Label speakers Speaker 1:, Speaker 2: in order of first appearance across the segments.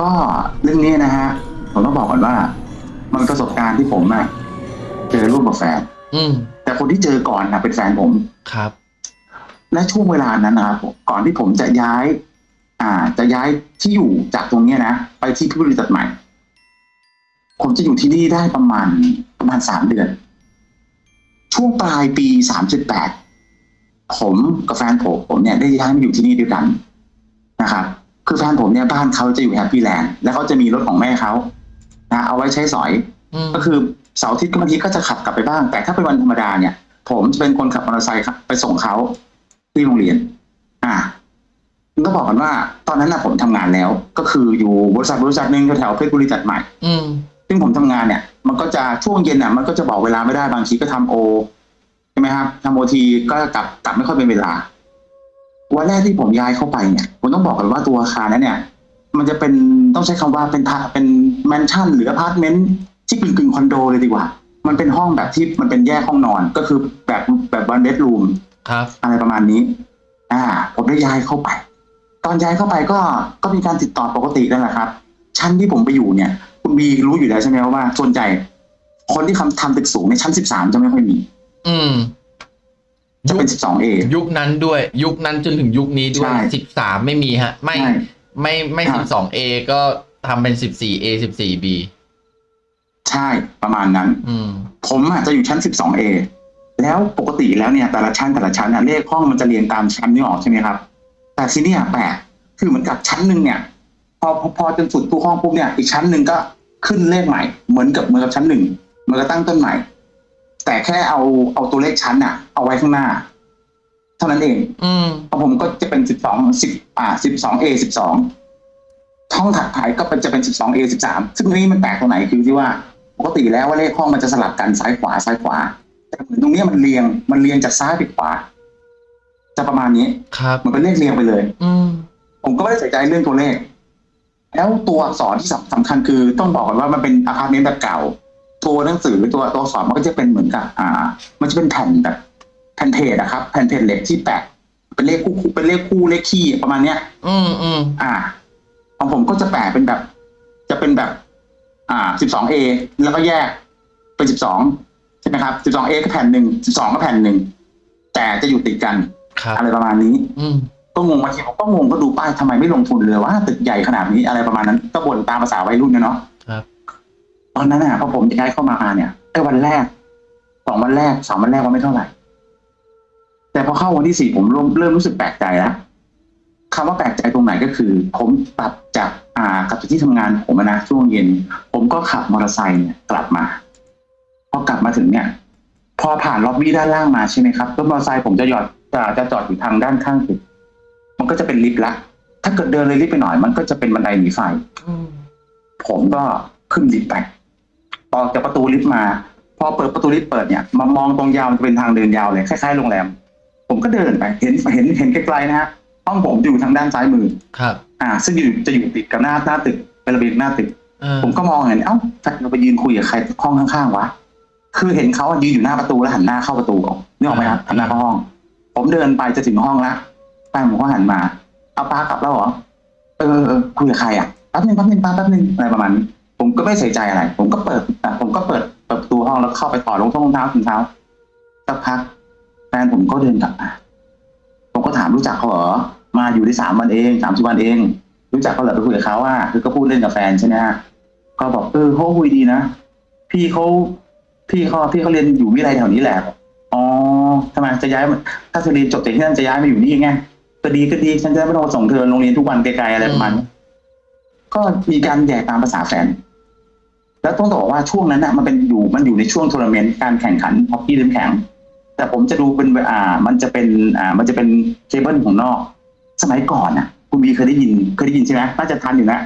Speaker 1: ก็เรื่องนี้นะฮะ ผมต้องบอกก่อนว่า มันประสบการณ์ที่ผมอะเจอรูปกับแฟน
Speaker 2: อืม
Speaker 1: แต่คนที่เจอก่อนนะเป็นแฟนผม
Speaker 2: ครับ
Speaker 1: และช่วงเวลานั้นนะครับผมก่อนที่ผมจะย้าย อ่า จะย้ายที่อยู่จากตรงเนี้ยนะไปที่พิบูลจัดใหม่ ผมจะอยู่ที่นี่ได้ประมาณประมาณสามเดือน ช่วงปลายปีสามสิบแปดผมกับแฟนผมผมเนี่ยได้ย้ายมาอยู่ที่นี่ด้วยกันนะครับ คือแฟนผมเนี่ยบ้านเขาจะอยู่แฮปปี้แลนด์แล้วเขาจะมีรถของแม่เขานะเอาไว้ใช้สอย
Speaker 2: อืม
Speaker 1: ก็คือเสาร์อาทิตย์ก็บางทีก็จะขับกลับไปบ้าง แต่ถ้าเป็นวันธรรมดาเนี่ย ผมจะเป็นคนขับมอเตอร์ไซค์ครับไปส่งเขาที่โรงเรียน อ่าต้องบอกกันว่า ตอนนั้นนะผมทำงานแล้ว ก็คืออยู่บริษัทบริษัทหนึ่งแถวๆเพชรบุรีจัดใหม่
Speaker 2: อืม
Speaker 1: ซึ่งผมทำงานเนี่ย มันก็จะช่วงเย็นอะ มันก็จะบอกเวลาไม่ได้บางทีก็ทำโอใช่ไหมครับทำโอทีก็กลับกลับไม่ค่อยเป็นเวลา วันแรกที่ผมย้ายเข้าไปเนี่ยผมต้องบอกกันว่าตัวอาคารนั้นเนี่ย มันจะเป็นต้องใช้คำว่าเป็นทาเป็นแมนชั่นหรืออพาร์ตเมนต์ที่กึ่งกึ่งๆคอนโดเลยดีกว่า มันเป็นห้องแบบที่มันเป็นแยกห้องนอนก็คือแบบแบบ one bedroom
Speaker 2: ครับ
Speaker 1: อะไรประมาณนี้ อ่า ผมได้ย้ายเข้าไป ตอนย้ายเข้าไปก็ก็มีการติดต่อปกตินั่นแหละครับ ชั้นที่ผมไปอยู่เนี่ย คุณบีรู้อยู่แล้วใช่ไหมว่าส่วนใหญ่คนที่ทำทำตึกสูงในชั้นสิบสามจะไม่ค่อยมี
Speaker 2: อืม
Speaker 1: จะเป็นสิบสองเอ
Speaker 2: ยุคนั้นด้วย ยุคนั้นจนถึงยุคนี้ด้วย
Speaker 1: ใช่
Speaker 2: สิบสามไม่มีฮะ ไม่
Speaker 1: ใช่
Speaker 2: ไม่ไม่
Speaker 1: ครั
Speaker 2: สิ
Speaker 1: บ
Speaker 2: บสองเอก็ทำเป็นสิบสี่เอสิบสี่บี
Speaker 1: ใช่ประมาณนั้น
Speaker 2: อืม
Speaker 1: ผมอะจะอยู่ชั้น 12A แล้วปกติแล้วเนี่ยแต่ละชั้นแต่ละชั้นอะเลขห้องมันจะเรียงตามชั้นนี่ออกใช่ไหมครับ แต่ที่เนี่ยแปลกคือเหมือนกับชั้นหนึ่งเนี่ยพอพอพอจนสุดตู้ห้องปุ๊บเนี่ยอีกชั้นหนึ่งก็ขึ้นเลขใหม่เหมือนกับเหมือนกับชั้นหนึ่งมันก็ตั้งต้นใหม่ แต่แค่เอาเอาตัวเลขชั้นอะเอาไว้ข้างหน้า เท่านั้นเอง
Speaker 2: อืม
Speaker 1: ของผมก็จะเป็นสิบสองสิบอ่าสิบสองเอสิบสองห้องถัดไปก็เป็นจะเป็นสิบสองเอสิบสามซึ่งตรงนี้มันแปลกตรงไหนคือที่ว่าปกติแล้วว่าเลขห้องมันจะสลับกันซ้ายขวาซ้ายขวา แต่เหมือนตรงเนี้ยมันเรียงมันเรียงจากซ้ายไปขวา จะประมาณนี้
Speaker 2: ครับ
Speaker 1: มันเป็นเลขเรียงไปเลย
Speaker 2: อืม
Speaker 1: ผมก็ไม่ได้ใส่ใจเรื่องตัวเลข แล้วตัวอักษรที่สำสำคัญคือต้องบอกก่อนว่ามันเป็นอพาร์ตเมนต์แบบเก่า ตัวหนังสือตัวตัวอักษรมันก็จะเป็นเหมือนกับ อ่า มันจะเป็นแผ่นแบบแผ่นเพจอะครับ แผ่นเพจเหล็กที่แปะเป็นเลขคู่เป็นเลขคู่เลขคี่ประมาณเนี้ย
Speaker 2: อืมอืม
Speaker 1: อ่าของผมก็จะแปะเป็นแบบ จะเป็นแบบ อ่า 12A แล้วก็แยกเป็น12ใช่ไหมครับ 12A ก็แผ่นหนึ่ง12ก็แผ่นหนึ่งแต่จะอยู่ติดกัน
Speaker 2: ครับ
Speaker 1: อะไรประมาณนี้
Speaker 2: อืม
Speaker 1: ก็งงบางทีผมก็งงก็ดูป้ายทำไมไม่ลงทุนเลยว่าตึกใหญ่ขนาดนี้อะไรประมาณนั้นก็บ่นตามภาษาวัยรุ่นนะเนาะ
Speaker 2: ครับ
Speaker 1: ตอนนั้นน่ะพอผมย้ายเข้ามาเนี่ยไอ้วันแรกสองวันแรกสามวันแรกว่าไม่เท่าไหร่ แต่พอเข้าวันที่สี่ผมเริ่มเริ่มรู้สึกแปลกใจแล้วคำว่าแปลกใจตรงไหนก็คือ ผมกลับจากอ่ากลับจากที่ทำงานผมอะนะช่วงเย็น ผมก็ขับมอเตอร์ไซค์เนี่ยกลับมาพอกลับมาถึงเนี่ย พอผ่านล็อบบี้ด้านล่างมาใช่ไหมครับรถมอเตอร์ไซค์ผมจะหยอดจะจะจอดอยู่ทางด้านข้างตึกมันก็จะเป็นลิฟต์ละถ้าเกิดเดินเลยลิฟต์ไปหน่อย มันก็จะเป็นบันไดหนีไฟ
Speaker 2: อืม
Speaker 1: ผมก็ขึ้นลิฟต์ไป ออกจากประตูลิฟต์มา พอเปิดประตูลิฟต์เปิดเนี่ยมามองตรงยาวมันจะเป็นทางเดินยาวเลยคล้ายๆโรงแรม ผมก็เดินไปเห็นเห็นเห็นไกลๆนะฮะห้องผมอยู่ทางด้านซ้ายมือ
Speaker 2: ครับ
Speaker 1: อ่า ซึ่งอยู่จะอยู่ติดกับหน้าหน้าตึกเป็นระเบียงหน้าตึก
Speaker 2: เออ
Speaker 1: ผมก็มองเห็นเอ้าแฟนเราไปยืนคุยกับใครห้องข้างๆวะคือเห็นเขาอะยืนอยู่หน้าประตูแล้วหันหน้าเข้าประตูออกนึกออกไหมครับหันหน้าเข้าห้อง ผมเดินไปจะถึงห้องละแฟนผมก็หันมา เอาป้ากลับแล้วเหรอเออเออเออคุยกับใครอะแป๊บนึงแป๊บนึงป้าแป๊บนึงอะไรประมาณนี้ ผมก็ไม่ใส่ใจอะไร ผมก็เปิดอะผมก็เปิดเปิดประตูห้องแล้วเข้าไปต่อรองเท้ารองเท้าถุงเท้าสักพักแฟนผมก็เดินกลับมา ผมก็ถามรู้จักเขาเหรอ มาอยู่ได้สามวันเองสามสิบวันเอง รู้จักเขาเหรอไปคุยกับเขาว่าคือก็พูดเล่นกับแฟนใช่ไหมฮะก็บอกเออเขาคุยดีนะ พี่เขาพี่เขาพี่เขาเรียนอยู่วิทยาลัยแถวนี้แหละบอกอ๋อทำไมจะย้ายมาถ้าเธอเรียนจบจากที่นั่นจะย้ายมาอยู่นี่ไงก็ดีก็ดีฉันจะไม่ต้องมาส่งเธอโรงเรียนทุกวันไกลๆอะไรประมาณนี้ก็มีการแย่ตามภาษาแฟน แล้วต้องบอกว่าช่วงนั้นน่ะมันเป็นอยู่มันอยู่ในช่วงทัวร์นาเมนต์การแข่งขันฮอกกี้เล่นแข็ง แต่ผมจะดูเป็นอ่ามันจะเป็นอ่ามันจะเป็นเคเบิลของนอก สมัยก่อนน่ะคุณบีเคยได้ยินเคยได้ยินใช่ไหมน่าจะทันอยู่นะ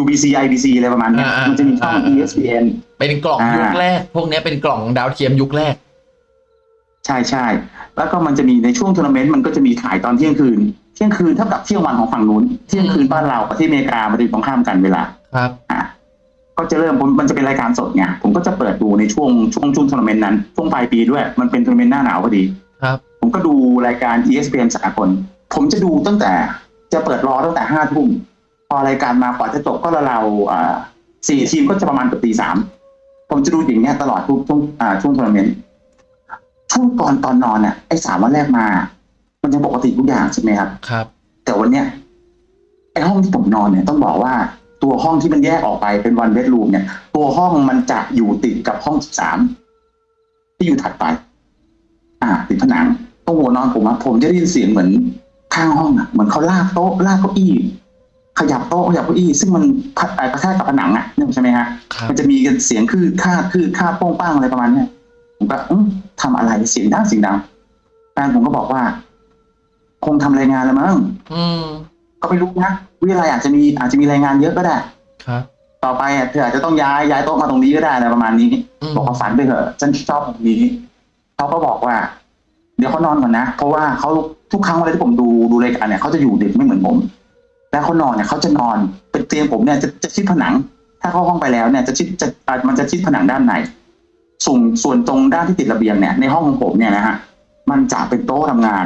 Speaker 1: UBC IBC อะไรประมาณเนี้ย
Speaker 2: อ่าอ่า
Speaker 1: มันจะมีช่อง
Speaker 2: อ่า
Speaker 1: ESPN
Speaker 2: เป็นกล่อง
Speaker 1: อ่ายุ
Speaker 2: ยุคแรก พวกเนี้ยเป็นกล่องดาวเทียมยุคแรก
Speaker 1: ใช่ใช่แล้วก็มันจะมีในช่วงทัวร์นาเมนต์มันก็จะมีขายตอนเที่ยงคืน เที่ยงคืนเท่ากับเที่ยงวันของฝั่งนู้น เที่ยงคืนบ้านเรากับที่อเมริกามันจะอยู่ตรงข้ามกันเวลา
Speaker 2: ครับ
Speaker 1: อะ ก็จะเริ่มผมมันจะเป็นรายการสดไงผมก็จะเปิดดูในช่วงช่วงช่วงทัวร์นาเมนต์นั้นช่วงปลายปีด้วย มันเป็นทัวร์นาเมนต์หน้าหนาวพอดี
Speaker 2: ครับ
Speaker 1: ผมก็ดูรายการ ESPN สากลผมจะดูตั้งแต่จะเปิดรอตั้งแต่ห้าทุ่มพออรายการมากว่าจะจบก็เราๆอ่าสี่ทีมก็จะประมาณเกือบตีสามผมจะดูอย่างเงี้ยตลอดทุกช่วงอ่าช่วงทัวร์นาเมนต์ช่วงก่อนตอนนอนเนี่ยไอ้สามวันแรกมา มันยังปกติทุกอย่างใช่ไหมครับ
Speaker 2: ครับ
Speaker 1: แต่วันเนี้ยไอ้ห้องที่ผมนอนเนี่ยต้องบอกว่า ตัวห้องที่มันแยกออกไปเป็นวันเบดรูมเนี่ย ตัวห้องมันจะอยู่ติดกับห้องสามที่อยู่ถัดไป อ่า ติดผนังตรงหัวนอนผมอะผมจะได้ยินเสียงเหมือนข้างห้องอะเหมือนเขาลากโต๊ะลากเก้าอี้ ขยับโต๊ะขยับเก้าอี้ ซึ่งมันพัดไปกระแทกกับผนังอะนึกใช่ไหมฮะ
Speaker 2: ครับ
Speaker 1: มันจะมีกันเสียงคือค่าดคือค่าดโป้งป้างอะไรประมาณเนี้ยผมก็อืมทำอะไรเสียงดังเสียงดังแฟนผมก็บอกว่า คงทำรายงานแล้วมั้ง
Speaker 2: อืม
Speaker 1: ก็ไม่รู้นะวิทยาลัยอาจจะมีอาจจะมีรายงานเยอะก็ได้
Speaker 2: ครับ
Speaker 1: ต่อไปอะเธออาจจะต้องย้ายย้ายโต๊ะมาตรงนี้ก็ได้อะไรประมาณนี้
Speaker 2: อืม
Speaker 1: บอกว่าฝันไปเถอะฉันชอบตรงนี้เขาก็บอกว่า เดี๋ยวเขานอนก่อนนะเพราะว่าเขาทุกครั้งเวลาที่ผมดูดูรายการเนี่ยเขาจะอยู่ดึกไม่เหมือนผมแล้วเขานอนเนี่ยเขาจะนอนเป็นเตียงผมเนี่ยจะจะชิดผนัง ถ้าเข้าห้องไปแล้วเนี่ยจะชิดจะอะมันจะชิดผนังด้านในส่วนส่วนตรงด้านที่ติดระเบียงเนี่ยในห้องของผมเนี่ยนะฮะมันจะเป็นโต๊ะทำงาน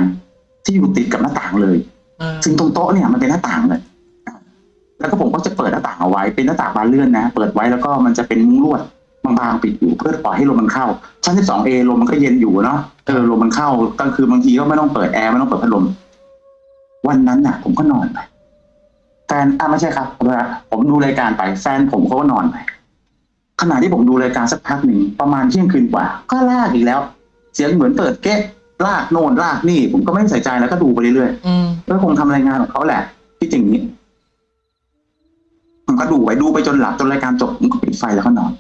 Speaker 1: ที่อยู่ติดกับหน้าต่างเลย
Speaker 2: อ่า
Speaker 1: ซึ่งตรงโต๊ะเนี่ยมันเป็นหน้าต่างเลยแล้วก็ผมก็จะเปิดหน้าต่างเอาไว้เป็นหน้าต่างบานเลื่อนนะ เปิดไว้แล้วก็มันจะเป็นมุ้งลวดบางๆปิดอยู่เพื่อปล่อยให้ลมมันเข้า ชั้น 12A ลมมันก็เย็นอยู่เนาะเออลมมันเข้ากลางคืนบางทีก็ไม่ต้องเปิดแอร์ไม่ต้องเปิดพัดลม วันนั้นน่ะ ผมก็นอนไปแฟนอะไม่ใช่ครับผมดูรายการไปแฟนผมเขาก็นอนไปขณะที่ผมดูรายการสักพักหนึ่งประมาณเที่ยงคืนกว่า ก็ลากอีกแล้ว เสียงเหมือนเปิดเก๊ะ ลากโน่นลากนี่ ผมก็ไม่ได้ใส่ใจแล้วก็ดูไปเรื่อยๆ
Speaker 2: อืม
Speaker 1: ก็คงทำรายงานของเขาแหละที่จริงนี้ผมก็ดูไปดูไปจนหลับจนรายการจบผมก็ปิดไฟแล้วก็นอน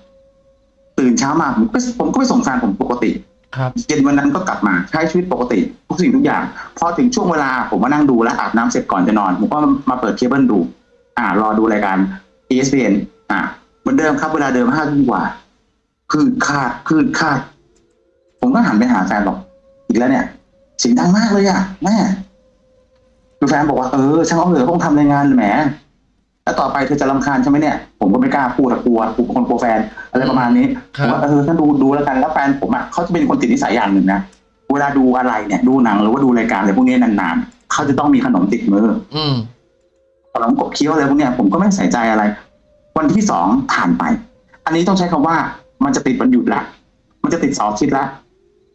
Speaker 1: ตื่นเช้ามาผมก็ผมก็ไปส่งแฟนผมปกติ
Speaker 2: ครับ
Speaker 1: เย็นวันนั้นก็กลับมาใช้ชีวิตปกติทุกสิ่งทุกอย่าง พอถึงช่วงเวลาผมมานั่งดูแล้วอาบน้ำเสร็จก่อนจะนอน ผมก็มาเปิดเคเบิลดู อ่ารอดูรายการ ESPN อ่าเหมือนเดิมครับเวลาเดิมห้าทุ่มกว่า คือคาดคือคาด ผมก็หันไปหาแฟนบอก อีกแล้วเนี่ยเสียงดังมากเลยอะแม่คือแฟนบอกว่าเออช่างเอาเถอะต้องทำรายงานแหมแล้วต่อไปเธอจะรำคาญใช่ไหมเนี่ยผมก็ไม่กล้าพูดอะกลัวกลัวคนกลัวแฟนอะไรประมาณนี้
Speaker 2: ค
Speaker 1: ผ
Speaker 2: รับ
Speaker 1: มว่าเออถ้าดูดูแล้วกันแล้วแฟนผมอะเขาจะเป็นคนติดนิสัยอย่างหนึ่งนะเวลาดูอะไรเนี่ยดูหนังหรือว่าดูรายการอะไรพวกนี้นานๆเขาจะต้องมีขนมติดมือ
Speaker 2: อืม
Speaker 1: ขนมกบเคี้ยวอะไรพวกเนี้ยผมก็ไม่ใส่ใจอะไร วันที่สองผ่านไป อันนี้ต้องใช้คำว่ามันจะติดวันหยุดละมันจะติดเสาร์อาทิตย์ละ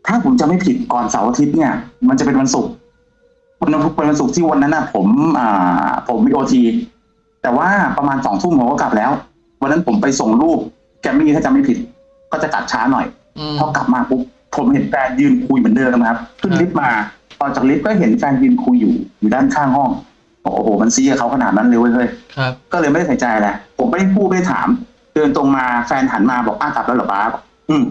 Speaker 1: ถ้าผมจะไม่ผิดก่อนเสาร์อาทิตย์เนี่ย มันจะเป็นวันศุกร์วันนั้นเป็นวันศุกร์ที่วันนั้นน่ะผม อ่า ผมมีโอทีแต่ว่าประมาณสองทุ่มผมก็กลับแล้ว วันนั้นผมไปส่งรูป แกมมี่ถ้าจำไม่ผิด ก็จะกลับช้าหน่อย
Speaker 2: อืม
Speaker 1: พอกลับมาปุ๊บผมเห็นแฟนยืนคุยเหมือนเดิมนะครับ ขึ้นลิฟต์มาออกจากลิฟต์ก็เห็นแฟนยืนคุยอยู่อยู่ด้านข้างห้องบอกโอ้โหมันซีกับเขาขนาดนั้นเลยเว้ยเฮ้ย
Speaker 2: ครับ
Speaker 1: ก็เลยไม่ได้ใส่ใจอะไรผมไม่ได้พูดไม่ได้ถาม เดินตรงมาแฟนหันมาบอกอ้าวกลับแล้วเหรอป้าบอกอืม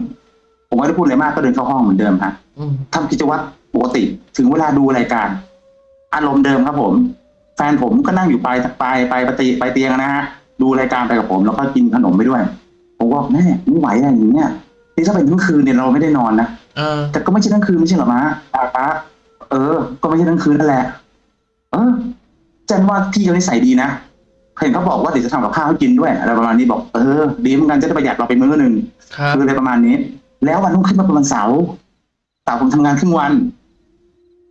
Speaker 1: ผมไม่ได้พูดอะไรมากก็เดินเข้าห้องเหมือนเดิมครับ
Speaker 2: อืม
Speaker 1: ทำกิจวัตรปกติ ถึงเวลาดูรายการ อารมณ์เดิมครับผม แฟนผมก็นั่งอยู่ปลายปลายปลายปลายปลายเตียงนะฮะดูรายการไปกับผม แล้วก็กินขนมไปด้วย ผมว่าแม่ไม่ไหวอะไรอย่างเงี้ยนี่ถ้าเป็นทั้งคืนเนี่ยเราไม่ได้นอนนะ
Speaker 2: เออ
Speaker 1: แต่ก็ไม่ใช่ทั้งคืนไม่ใช่เหรอมาป้าป้าเออ ก็ไม่ใช่ทั้งคืนนั่นแหละ เออเจนว่าพี่เขานิสัยดีนะเห็นเขาบอกว่าเดี๋ยวจะทำกับข้าวให้กินด้วยอะไรประมาณนี้บอกเออดีเหมือนกันจะได้ประหยัดเราไปมื้อหนึ่ง
Speaker 2: ครับ
Speaker 1: คืออะไรประมาณนี้ แล้ววันรุ่งขึ้นมาเป็นวันเสาร์เสาร์ผมทำงานครึ่งวัน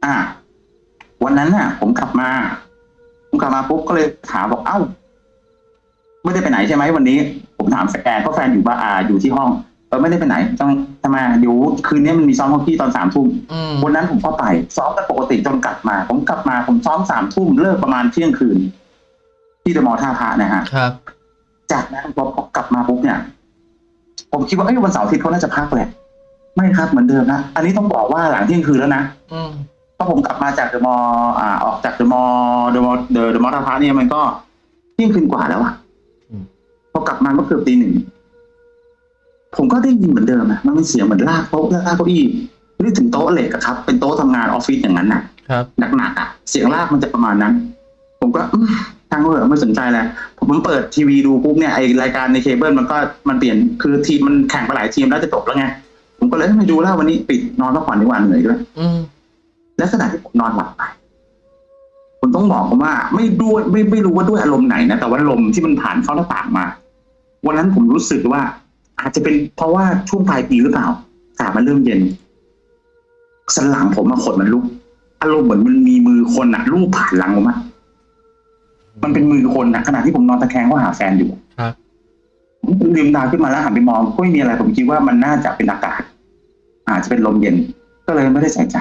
Speaker 1: อ่า วันนั้นน่ะ ผมกลับมา ผมกลับมาปุ๊บก็เลยถามบอกเอ้าไม่ได้ไปไหนใช่ไหมวันนี้ ผมถามแฟนเพราะแฟนอยู่บ้านอ่าอยู่ที่ห้องเออไม่ได้ไปไหนต้องทำไมเดี๋ยวคืนนี้มันมีซ้อมฮอกกี้ตอนสามทุ่ม
Speaker 2: อืม
Speaker 1: วันนั้นผมก็ไป ซ้อมกันปกติจนกลับมา ผมกลับมาผมซ้อมสามทุ่มเลิกประมาณเที่ยงคืน ที่เดอะมอลล์ท่าพระนะฮะ
Speaker 2: ครับ
Speaker 1: จากนั้นพอกลับมาปุ๊บเนี่ย ผมคิดว่าเอ้ยวันเสาร์อาทิตย์เขาน่าจะพักแหละไม่ครับเหมือนเดิมนะอันนี้ต้องบอกว่าหลังเที่ยงคืนแล้วนะ
Speaker 2: อืม
Speaker 1: เพราะผมกลับมาจากเดอะมอลล์อ่า ออกจากเดอะมอลล์เดอะมอลล์เดอะมอลล์ท่าพระเนี่ยมันก็เที่ยงคืนกว่าแล้วอะ
Speaker 2: อืม
Speaker 1: พอกลับมาก็เกือบตีหนึ่งผมก็ได้ยินเหมือนเดิมนะมันเป็นเสียงเหมือนลากโต๊ะลากเก้าอี้ไม่ได้ถึงโต๊ะเหล็กอะครับ เป็นโต๊ะทำงานออฟฟิศอย่างนั้นน่ะ
Speaker 2: ครับ
Speaker 1: หนักๆอะเสียงลากมันจะประมาณนั้น ผมก็ อื้อทางเถอะไม่สนใจแล้วผมเปิดทีวีดูปุ๊บเนี่ยไอรายการในเคเบิลมันก็มันเปลี่ยนคือทีมมันแข่งไปหลายทีมแล้วจะจบแล้วไงผมก็เลยไม่ดูแล้ววันนี้ปิดนอนพักผ่อนดีกว่าเหนื่อยด้วย
Speaker 2: อืม
Speaker 1: และขณะที่ผมนอนหลับไปผมต้องบอกผมว่า ไม่ด้วยไม่ไม่รู้ว่าด้วยอารมณ์ไหนนะแต่ว่าลมที่มันผ่านเข้าหน้าต่างมา วันนั้นผมรู้สึกว่า อาจจะเป็นเพราะว่าช่วงปลายปีหรือเปล่าอากาศมันเริ่มเย็นสันหลังผมมาขดมันลุกอารมณ์เหมือนมันมีมือคนอะลูบผ่านหลังผมอะ มันเป็นหมื่นคนนะขณะที่ผมนอนตะแคงก็หาแฟนอยู่
Speaker 2: ครับ
Speaker 1: ผมลืมตาขึ้นมาแล้วหันไปมองก็ไม่มีอะไร ผมคิดว่ามันน่าจะเป็นอากาศ อาจจะเป็นลมเย็น ก็เลยไม่ได้ใส่ใจ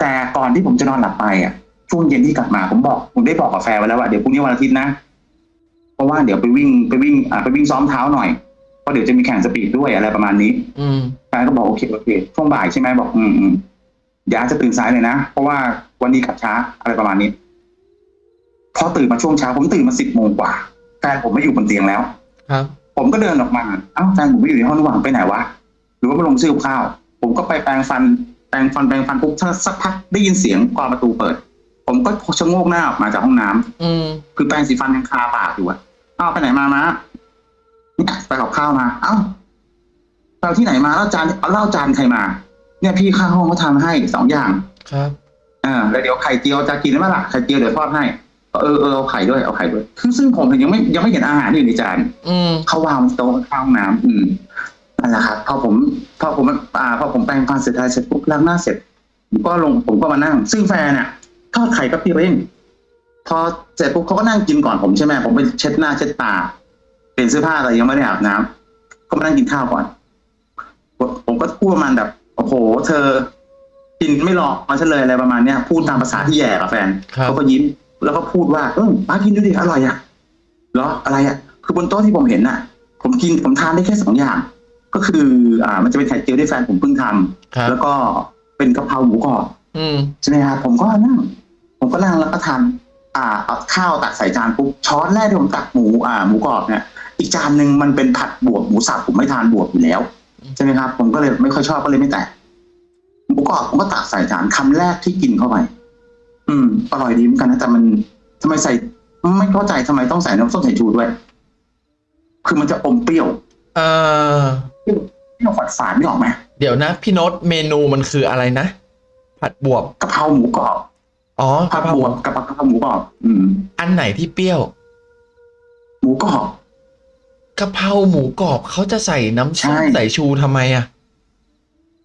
Speaker 1: แต่ก่อนที่ผมจะนอนหลับไปอะ ช่วงเย็นที่กลับมาผมบอก ผมได้บอกกับแฟนไว้แล้วว่าเดี๋ยวพรุ่งนี้วันอาทิตย์นะ เพราะว่าเดี๋ยวไปวิ่งไปวิ่งอ่าไปวิ่งซ้อมเท้าหน่อยเพราะเดี๋ยวจะมีแข่งสปีดด้วยอะไรประมาณนี้
Speaker 2: อืม
Speaker 1: แฟนก็บอกโอเคโอเคช่วงบ่ายใช่ไหมบอก อืมอืมเดี๋ยวอาจจะตื่นสายเลยนะเพราะว่าวันนี้กลับช้าอะไรประมาณนี้ พอตื่นมาช่วงเช้าผมตื่นมาสิบโมงกว่าแฟนผมไม่อยู่บนเตียงแล้ว
Speaker 2: ครับ
Speaker 1: ผมก็เดินออกมาเอ้าแฟนผมไม่อยู่ในห้องระหว่างไปไหนวะหรือว่ามาลงซื้อกับข้าว ผมก็ไปแปรงฟันแปรงฟันแปรงฟันปุ๊บสักพักได้ยินเสียงกรอนประตูเปิด ผมก็ชะโงกหน้าออกมาจากห้องน้ำ
Speaker 2: อืม
Speaker 1: คือแปรงสีฟันยังคาปากอยู่อะเอ้าไปไหนมามาเนี่ยไปกับข้าวมา เอ้าเราที่ไหนมาแล้วจานเอาเหล้าจานใครมา เนี่ยพี่ข้างห้องเขาทำให้สองอย่าง
Speaker 2: ครับ
Speaker 1: อ่าแล้วเดี๋ยวไข่เจียวจะกินไหมล่ะไข่เจียวเดี๋ยวทอดให้ เออเออเอาไข่ด้วยเอาไข่ด้วยคือซึ่งผมยังไม่ยังไม่เห็นอาหารอยู่ในจาน
Speaker 2: อืม
Speaker 1: เขาวางบนโต๊ะข้างห้องน้ำอืมนั่นแหละครับพอผมพอผมอ่าพอผมแปรงฟันเสร็จอะไรเสร็จปุ๊บล้างหน้าเสร็จผมก็ลงผมก็มานั่ง ซึ่งแฟนเนี่ยทอดไข่กับพี่เองพอเสร็จปุ๊บเขาก็นั่งกินก่อนผมใช่ไหมผมไปเช็ดหน้าเช็ดตาเปลี่ยนเสื้อผ้าอะไรยังไม่ได้อาบน้ำก็มานั่งกินข้าวก่อน ผมก็พูดประมาณแบบโอ้โห เธอ กินไม่รอมาฉันเลยอะไรประมาณเนี้ยพูดตามภาษาที่แย่กับแฟน
Speaker 2: ครับ
Speaker 1: เขาก็ยิ้ม แล้วก็พูดว่าเออป้ากินดูดิอร่อยอะเหรออะไรอะ คือบนโต๊ะที่ผมเห็นน่ะ ผมกินผมทานได้แค่สองอย่าง ก็คือ อ่า มันจะเป็นไข่เจียวที่แฟนผมเพิ่งทำ
Speaker 2: ครับ
Speaker 1: แล้วก็เป็นกะเพราหมูกรอบ
Speaker 2: อืม
Speaker 1: ใช่ไหมครับผมก็นั่งผมก็นั่งแล้วก็ทานอ่าเอาข้าวตักใส่จานปุ๊บช้อนแรกที่ผมตักหมูอ่าหมูกรอบเนี่ยอีกจานหนึ่งมันเป็นผัดบวบหมูสับผมไม่ทานบวบอยู่แล้วใช่ไหมครับ ผมก็เลยไม่ค่อยชอบก็เลยไม่แตะหมูกรอบผมก็ตักใส่จานคำแรกที่กินเข้าไป อืม อร่อยดีเหมือนกันนะแต่มันทำไมใส่ ไม่เข้าใจทำไมต้องใส่น้ำส้มสายชูด้วย คือมันจะอมเปรี้ยว
Speaker 2: เอ่อ
Speaker 1: เปรี้ยวฝาดฝาดไม่ออกไหม
Speaker 2: เดี๋ยวนะ พี่โน้ตเมนูมันคืออะไรนะ ผัดบวบ
Speaker 1: กะเพราหมูกรอบ
Speaker 2: อ๋อกะกะ
Speaker 1: เพ
Speaker 2: เพ
Speaker 1: รา
Speaker 2: รา
Speaker 1: บวบกะเพรากะเพราหมูกรอบอืม
Speaker 2: อันไหนที่เปรี้ยว
Speaker 1: หมูกรอบ
Speaker 2: กะเพราหมูกรอบเขาจะใส่น้ำส้ม
Speaker 1: ใช่
Speaker 2: ใส่ชูทำไมอะ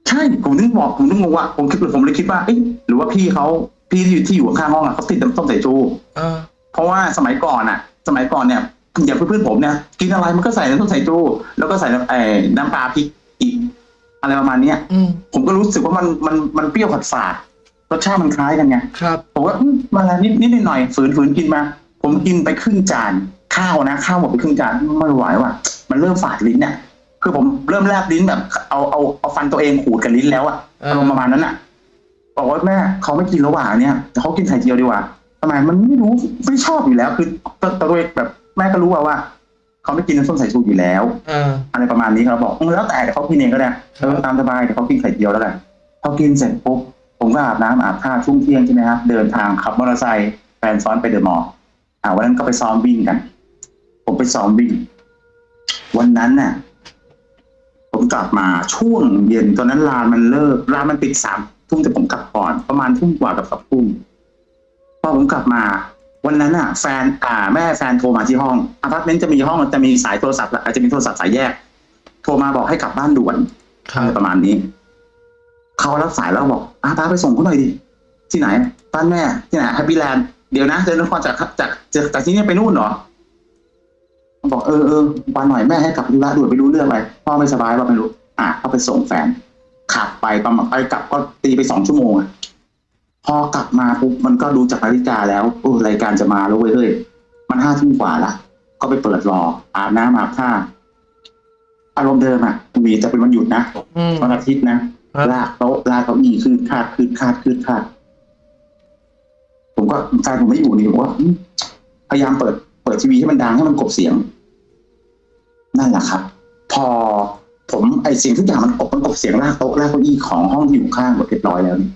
Speaker 1: ใช่ ผมนึกบอกผมนึกงงว่าผมคิดผมเลยคิดว่าเอ๊ะหรือว่าพี่เขา พี่ที่อยู่ที่อยู่ข้างห้องอะเขาติดน้ำส้มสายชู
Speaker 2: เออ
Speaker 1: เพราะว่าสมัยก่อนอะ สมัยก่อนเนี่ยอย่างเพื่อนๆผมเนี่ยกินอะไรมันก็ใส่น้ำส้มสายชูแล้วก็ใส่น้ำไอ้น้ำปลาพริกอีกอะไรประมาณเนี้ย
Speaker 2: อืม
Speaker 1: ผมก็รู้สึกว่ามันมันมันเปรี้ยวฝาดฝาดรสชาติมันคล้ายกันไง
Speaker 2: ครับ
Speaker 1: ผมว่าอืมมาแล้วนิดนิดหน่อยฝืนฝืนกินมา ผมกินไปครึ่งจานข้าวนะข้าวหมดไปครึ่งจานไม่ไหวว่ะมันเริ่มฝาดลิ้นเนี่ยคือผมเริ่มแลบลิ้นแบบ เอาเอาเอาฟันตัวเองขูดกับลิ้นแล้วอะ
Speaker 2: เออ
Speaker 1: อารมณ์ประมาณนั้นอะ บอกว่าแม่เขาไม่กินระหว่างเนี่ยแต่เขากินไข่เจียวดีกว่าทำไมมันไม่รู้ไม่ชอบอยู่แล้ว คือตัวตัวเองแบบแม่ก็รู้ว่าว่าเขาไม่กินน้ำส้มสายชูอยู่แล้ว
Speaker 2: เออ
Speaker 1: อะไรประมาณนี้เขาบอกเออแล้วแต่เดี๋ยวเขากินเองก็ได้เออตามสบายเดี๋ยวเขากินไข่เจียวแล้วกันพอกินเสร็จปุ๊บผมก็อาบน้ำอาบท่าช่วงเที่ยงใช่ไหมครับเดินทางขับมอเตอร์ไซค์แฟนซ้อนไปเดอะมอลล์อ่าวันนั้นก็ไปซ้อมวิ่งกัน ผมไปซ้อมวิ่ง วันนั้นน่ะ ผมกลับมาช่วงเย็นตอนนั้นร้านมันเลิกร้านมันปิดสาม ทุ่มแต่ผมกลับก่อน ประมาณทุ่มกว่ากับสองทุ่มพอผมกลับมา วันนั้นอะ แฟนอ่าแม่แฟนโทรมาที่ห้องอพาร์ตเมนต์จะมีห้องจะมีสายโทรศัพท์อาจจะมีโทรศัพท์สายแยก โทรมาบอกให้กลับบ้านด่วน
Speaker 2: ครับ
Speaker 1: อะไรประมาณนี้เขารับสายแล้วบอกอาป้าไปส่งเขาหน่อยดิที่ไหนบ้านแม่ที่ไหนแฮปปี้แลนด์เดี๋ยวนะเดินนครจากจากจากจากที่นี่ไปนู่นเหรอบอกเออเออวันหน่อยแม่ให้กลับธุระด่วนไปรู้เรื่องอะไรพ่อไม่สบายว่าไม่รู้ อะก็ไปส่งแฟน ขับไปประมาณไปกลับก็ตีไปสองชั่วโมงอะพอกลับมาปุ๊บมันก็ดูจากนาฬิกาแล้วโอ้รายการจะมาแล้วเว้ยเฮ้ยมันห้าทุ่มกว่าละก็ไปเปิดรออาบน้ำอาบท่าอารมณ์เดิมอะมีแต่เป็นวันหยุดนะ
Speaker 2: อืม
Speaker 1: วันอาทิตย์นะครับลากโต๊ะลากเก้าอี้คืดคาดคืดคาดคืดคาดผมก็แฟนผมไม่อยู่นี่ผมว่าอืมพยายามเปิด เปิดทีวีให้มันดังให้มันกลบเสียง นั่นแหละครับ พอ ผมไอเสียงทุกอย่างมันกบมันกลบเสียงลากโต๊ะลากเก้าอี้ของห้องที่อยู่ข้างหมดเรียบร้อยแล้วนี่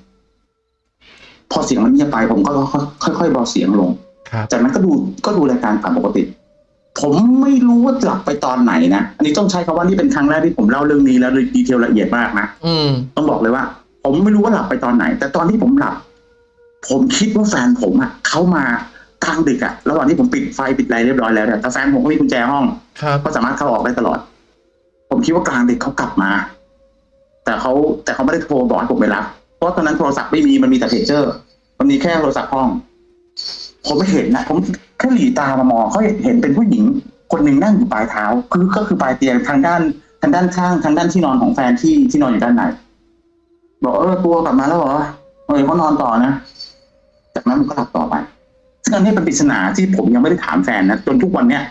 Speaker 1: พอเสียงมันเงียบไปผมก็ค่อยๆเบาเสียงลง
Speaker 2: ครับ
Speaker 1: จากนั้นก็ดูก็ดูรายการตามปกติ ผมไม่รู้ว่าหลับไปตอนไหนนะอันนี้ต้องใช้คำว่านี่เป็นครั้งแรกที่ผมเล่าเรื่องนี้แล้วดีเทลละเอียดมากนะ
Speaker 2: อืม
Speaker 1: ต้องบอกเลยว่า ผมไม่รู้ว่าหลับไปตอนไหน แต่ตอนที่ผมหลับ ผมคิดว่าแฟนผมอะเขามากลางดึกอะระหว่างที่ผมปิดไฟปิดอะไรเรียบร้อยแล้วเนี่ยแต่แฟนผมก็มีกุญแจห้อง
Speaker 2: ครับ
Speaker 1: ก็สามารถเข้าออกได้ตลอด ผมคิดว่ากลางดึกเขากลับมา แต่เขาแต่เขาไม่ได้โทรบอกให้ผมไปรับ เพราะตอนนั้นโทรศัพท์ไม่มีมันมีแต่เพจเจอร์ มันมีแค่โทรศัพท์ห้อง ผมไม่เห็นนะผมแค่หลีตามามองเขาเห็นเป็นผู้หญิง คนหนึ่งนั่งอยู่ปลายเท้า คือก็คือปลายเตียงทางด้านทางด้านข้างทางด้านที่นอนของแฟนที่ที่นอนอยู่ด้านในบอกเออตัวกลับมาแล้วเหรอเออเขานอนต่อนะจากนั้นมันก็หลับต่อไปซึ่งอันนี้เป็นปริศนาที่ผมยังไม่ได้ถามแฟนนะจนทุกวันเนี้ย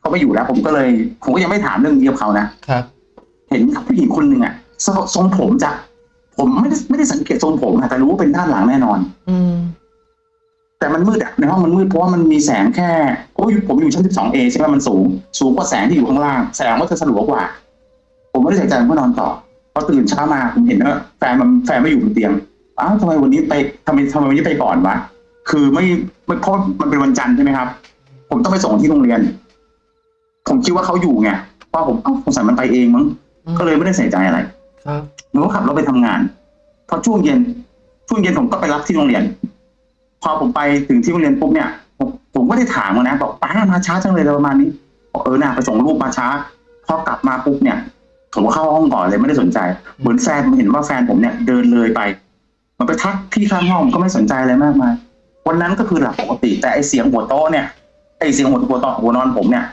Speaker 1: เขาไม่อยู่แล้ว ผมก็เลย ผมก็ยังไม่ถามเรื่องนี้กับเขานะ
Speaker 2: ครับ
Speaker 1: เห็นผู้หญิงคนหนึ่งอะทรงทรงผมจะผมไม่ได้ไม่ได้สังเกตทรงผมอะแต่รู้ว่าเป็นด้านหลังแน่นอน
Speaker 2: อืม
Speaker 1: แต่มันมืดอะในห้องมันมืดเพราะว่ามันมีแสงแค่โอ้ยผมอยู่ชั้น 12A ใช่ไหมมันสูง สูงกว่าแสงที่อยู่ข้างล่าง แสงมันจะสลัวกว่า ผมไม่ได้ใส่ใจผมก็นอนต่อพอตื่นเช้ามาผมเห็นว่าแฟนมันแฟนไม่อยู่บนเตียงอ้าวทำไมวันนี้ไปทำไมทำไมวันนี้ไปก่อนวะคือไม่ไม่เพราะมันเป็นวันจันทร์ใช่ไหมครับ ผมต้องไปส่งที่โรงเรียน ผมคิดว่าเขาอยู่ไงเพราะผมเอ้าสงสัยมันไปเองมั้ง
Speaker 2: อืม
Speaker 1: ก็เลยไม่ได้ใส่ใจอะไร
Speaker 2: ครับ
Speaker 1: หนูก็ขับรถไปทำงาน พอช่วงเย็น ช่วงเย็นผมก็ไปรับที่โรงเรียน พอผมไปถึงที่โรงเรียนปุ๊บเนี่ย ผมผมก็ได้ถามเขานะ บอกป้ามาช้าจังเลยอะไรประมาณนี้บอกเออน่ะไปส่งลูกมาช้า พอกลับมาปุ๊บเนี่ย ผมก็เข้าห้องก่อนเลยไม่ได้สนใจ เหมือนแฟนผมเห็นว่าแฟนผมเนี่ยเดินเลยไป มันไปทักพี่ข้างห้องผมก็ไม่สนใจอะไรมากมายวันนั้นก็คือหลับปกติ แต่ไอเสียงหัวโต๊ะเนี่ยไอเสียงหัวหัวโต๊ะหัวนอนผมเนี่ย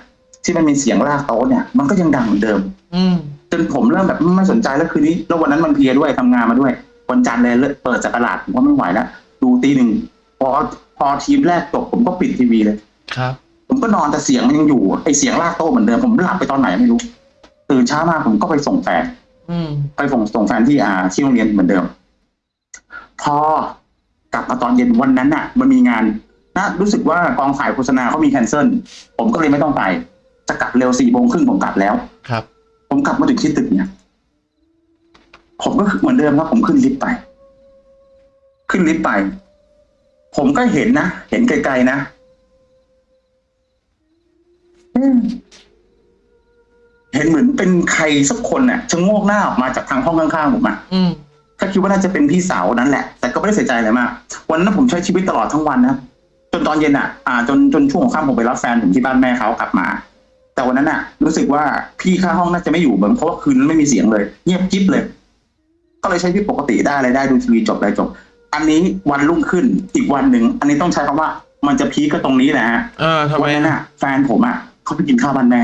Speaker 1: ที่มันมีเสียงลากโต๊ะเนี่ยมันก็ยังดังเหมือนเดิม
Speaker 2: อืม
Speaker 1: จนผมเริ่มแบบไม่สนใจแล้วคืนนี้แล้ววันนั้นมันเพลียด้วยทำงานมาด้วยวันจันทร์เลยเลิกเปิดจากตลาดผมก็ไม่ไหวแล้วดูตีหนึ่งพอพอทีมแรกจบผมก็ปิดทีวีเลย
Speaker 2: ครับ
Speaker 1: ผมก็นอนแต่เสียงมันยังอยู่ไอเสียงลากโต๊ะเหมือนเดิมผมหลับไปตอนไหนไม่รู้ ตื่นเช้ามาผมก็ไปส่งแฟน
Speaker 2: อืม
Speaker 1: ไปส่งส่งแฟนที่อ่าที่โรงเรียนเหมือนเดิม พอกลับมาตอนเย็นวันนั้นน่ะ มันมีงานนะรู้สึกว่ากองฝ่ายโฆษณาเขามีแคนเซิลผมก็เลยไม่ต้องไป จะกลับเร็วสี่โมงครึ่งผมกลับแล้ว
Speaker 2: ครับ
Speaker 1: ผมกลับมาถึงที่ตึกเนี่ย ผมก็เหมือนเดิมครับ ผมขึ้นลิฟต์ไป ขึ้นลิฟต์ไป ผมก็เห็นนะ เห็นไกลๆนะอืมเห็นเหมือนเป็นใครสักคนน่ะชะโงกหน้าออกมาจากทางห้องข้างๆผมอะ
Speaker 2: อืม
Speaker 1: ก็คิดว่าน่าจะเป็นพี่สาวนั้นแหละ แต่ก็ไม่ได้ใส่ใจอะไรมาก วันนั้นผมใช้ชีวิตตลอดทั้งวันนะจนตอนเย็นอะ อ่า จนจนช่วงของค่ำผมไปรับแฟนผมที่บ้านแม่เขากลับมา แต่วันนั้นอะรู้สึกว่าพี่ข้างห้องน่าจะไม่อยู่เหมือนเพราะว่าคืนนั้นไม่มีเสียงเลย เงียบกิ๊บเลย ก็เลยใช้ชีวิตปกติได้อะไรได้ดูทีวีจบอะไรจบ อันนี้วันรุ่งขึ้นอีกวันหนึ่งอันนี้ต้องใช้คำว่า มันจะพีคก็ตรงนี้แหละฮะ
Speaker 2: อ่าทำไม
Speaker 1: วันนั้นอะแฟนผมอะเขาไปกินข้าวบ้านแม่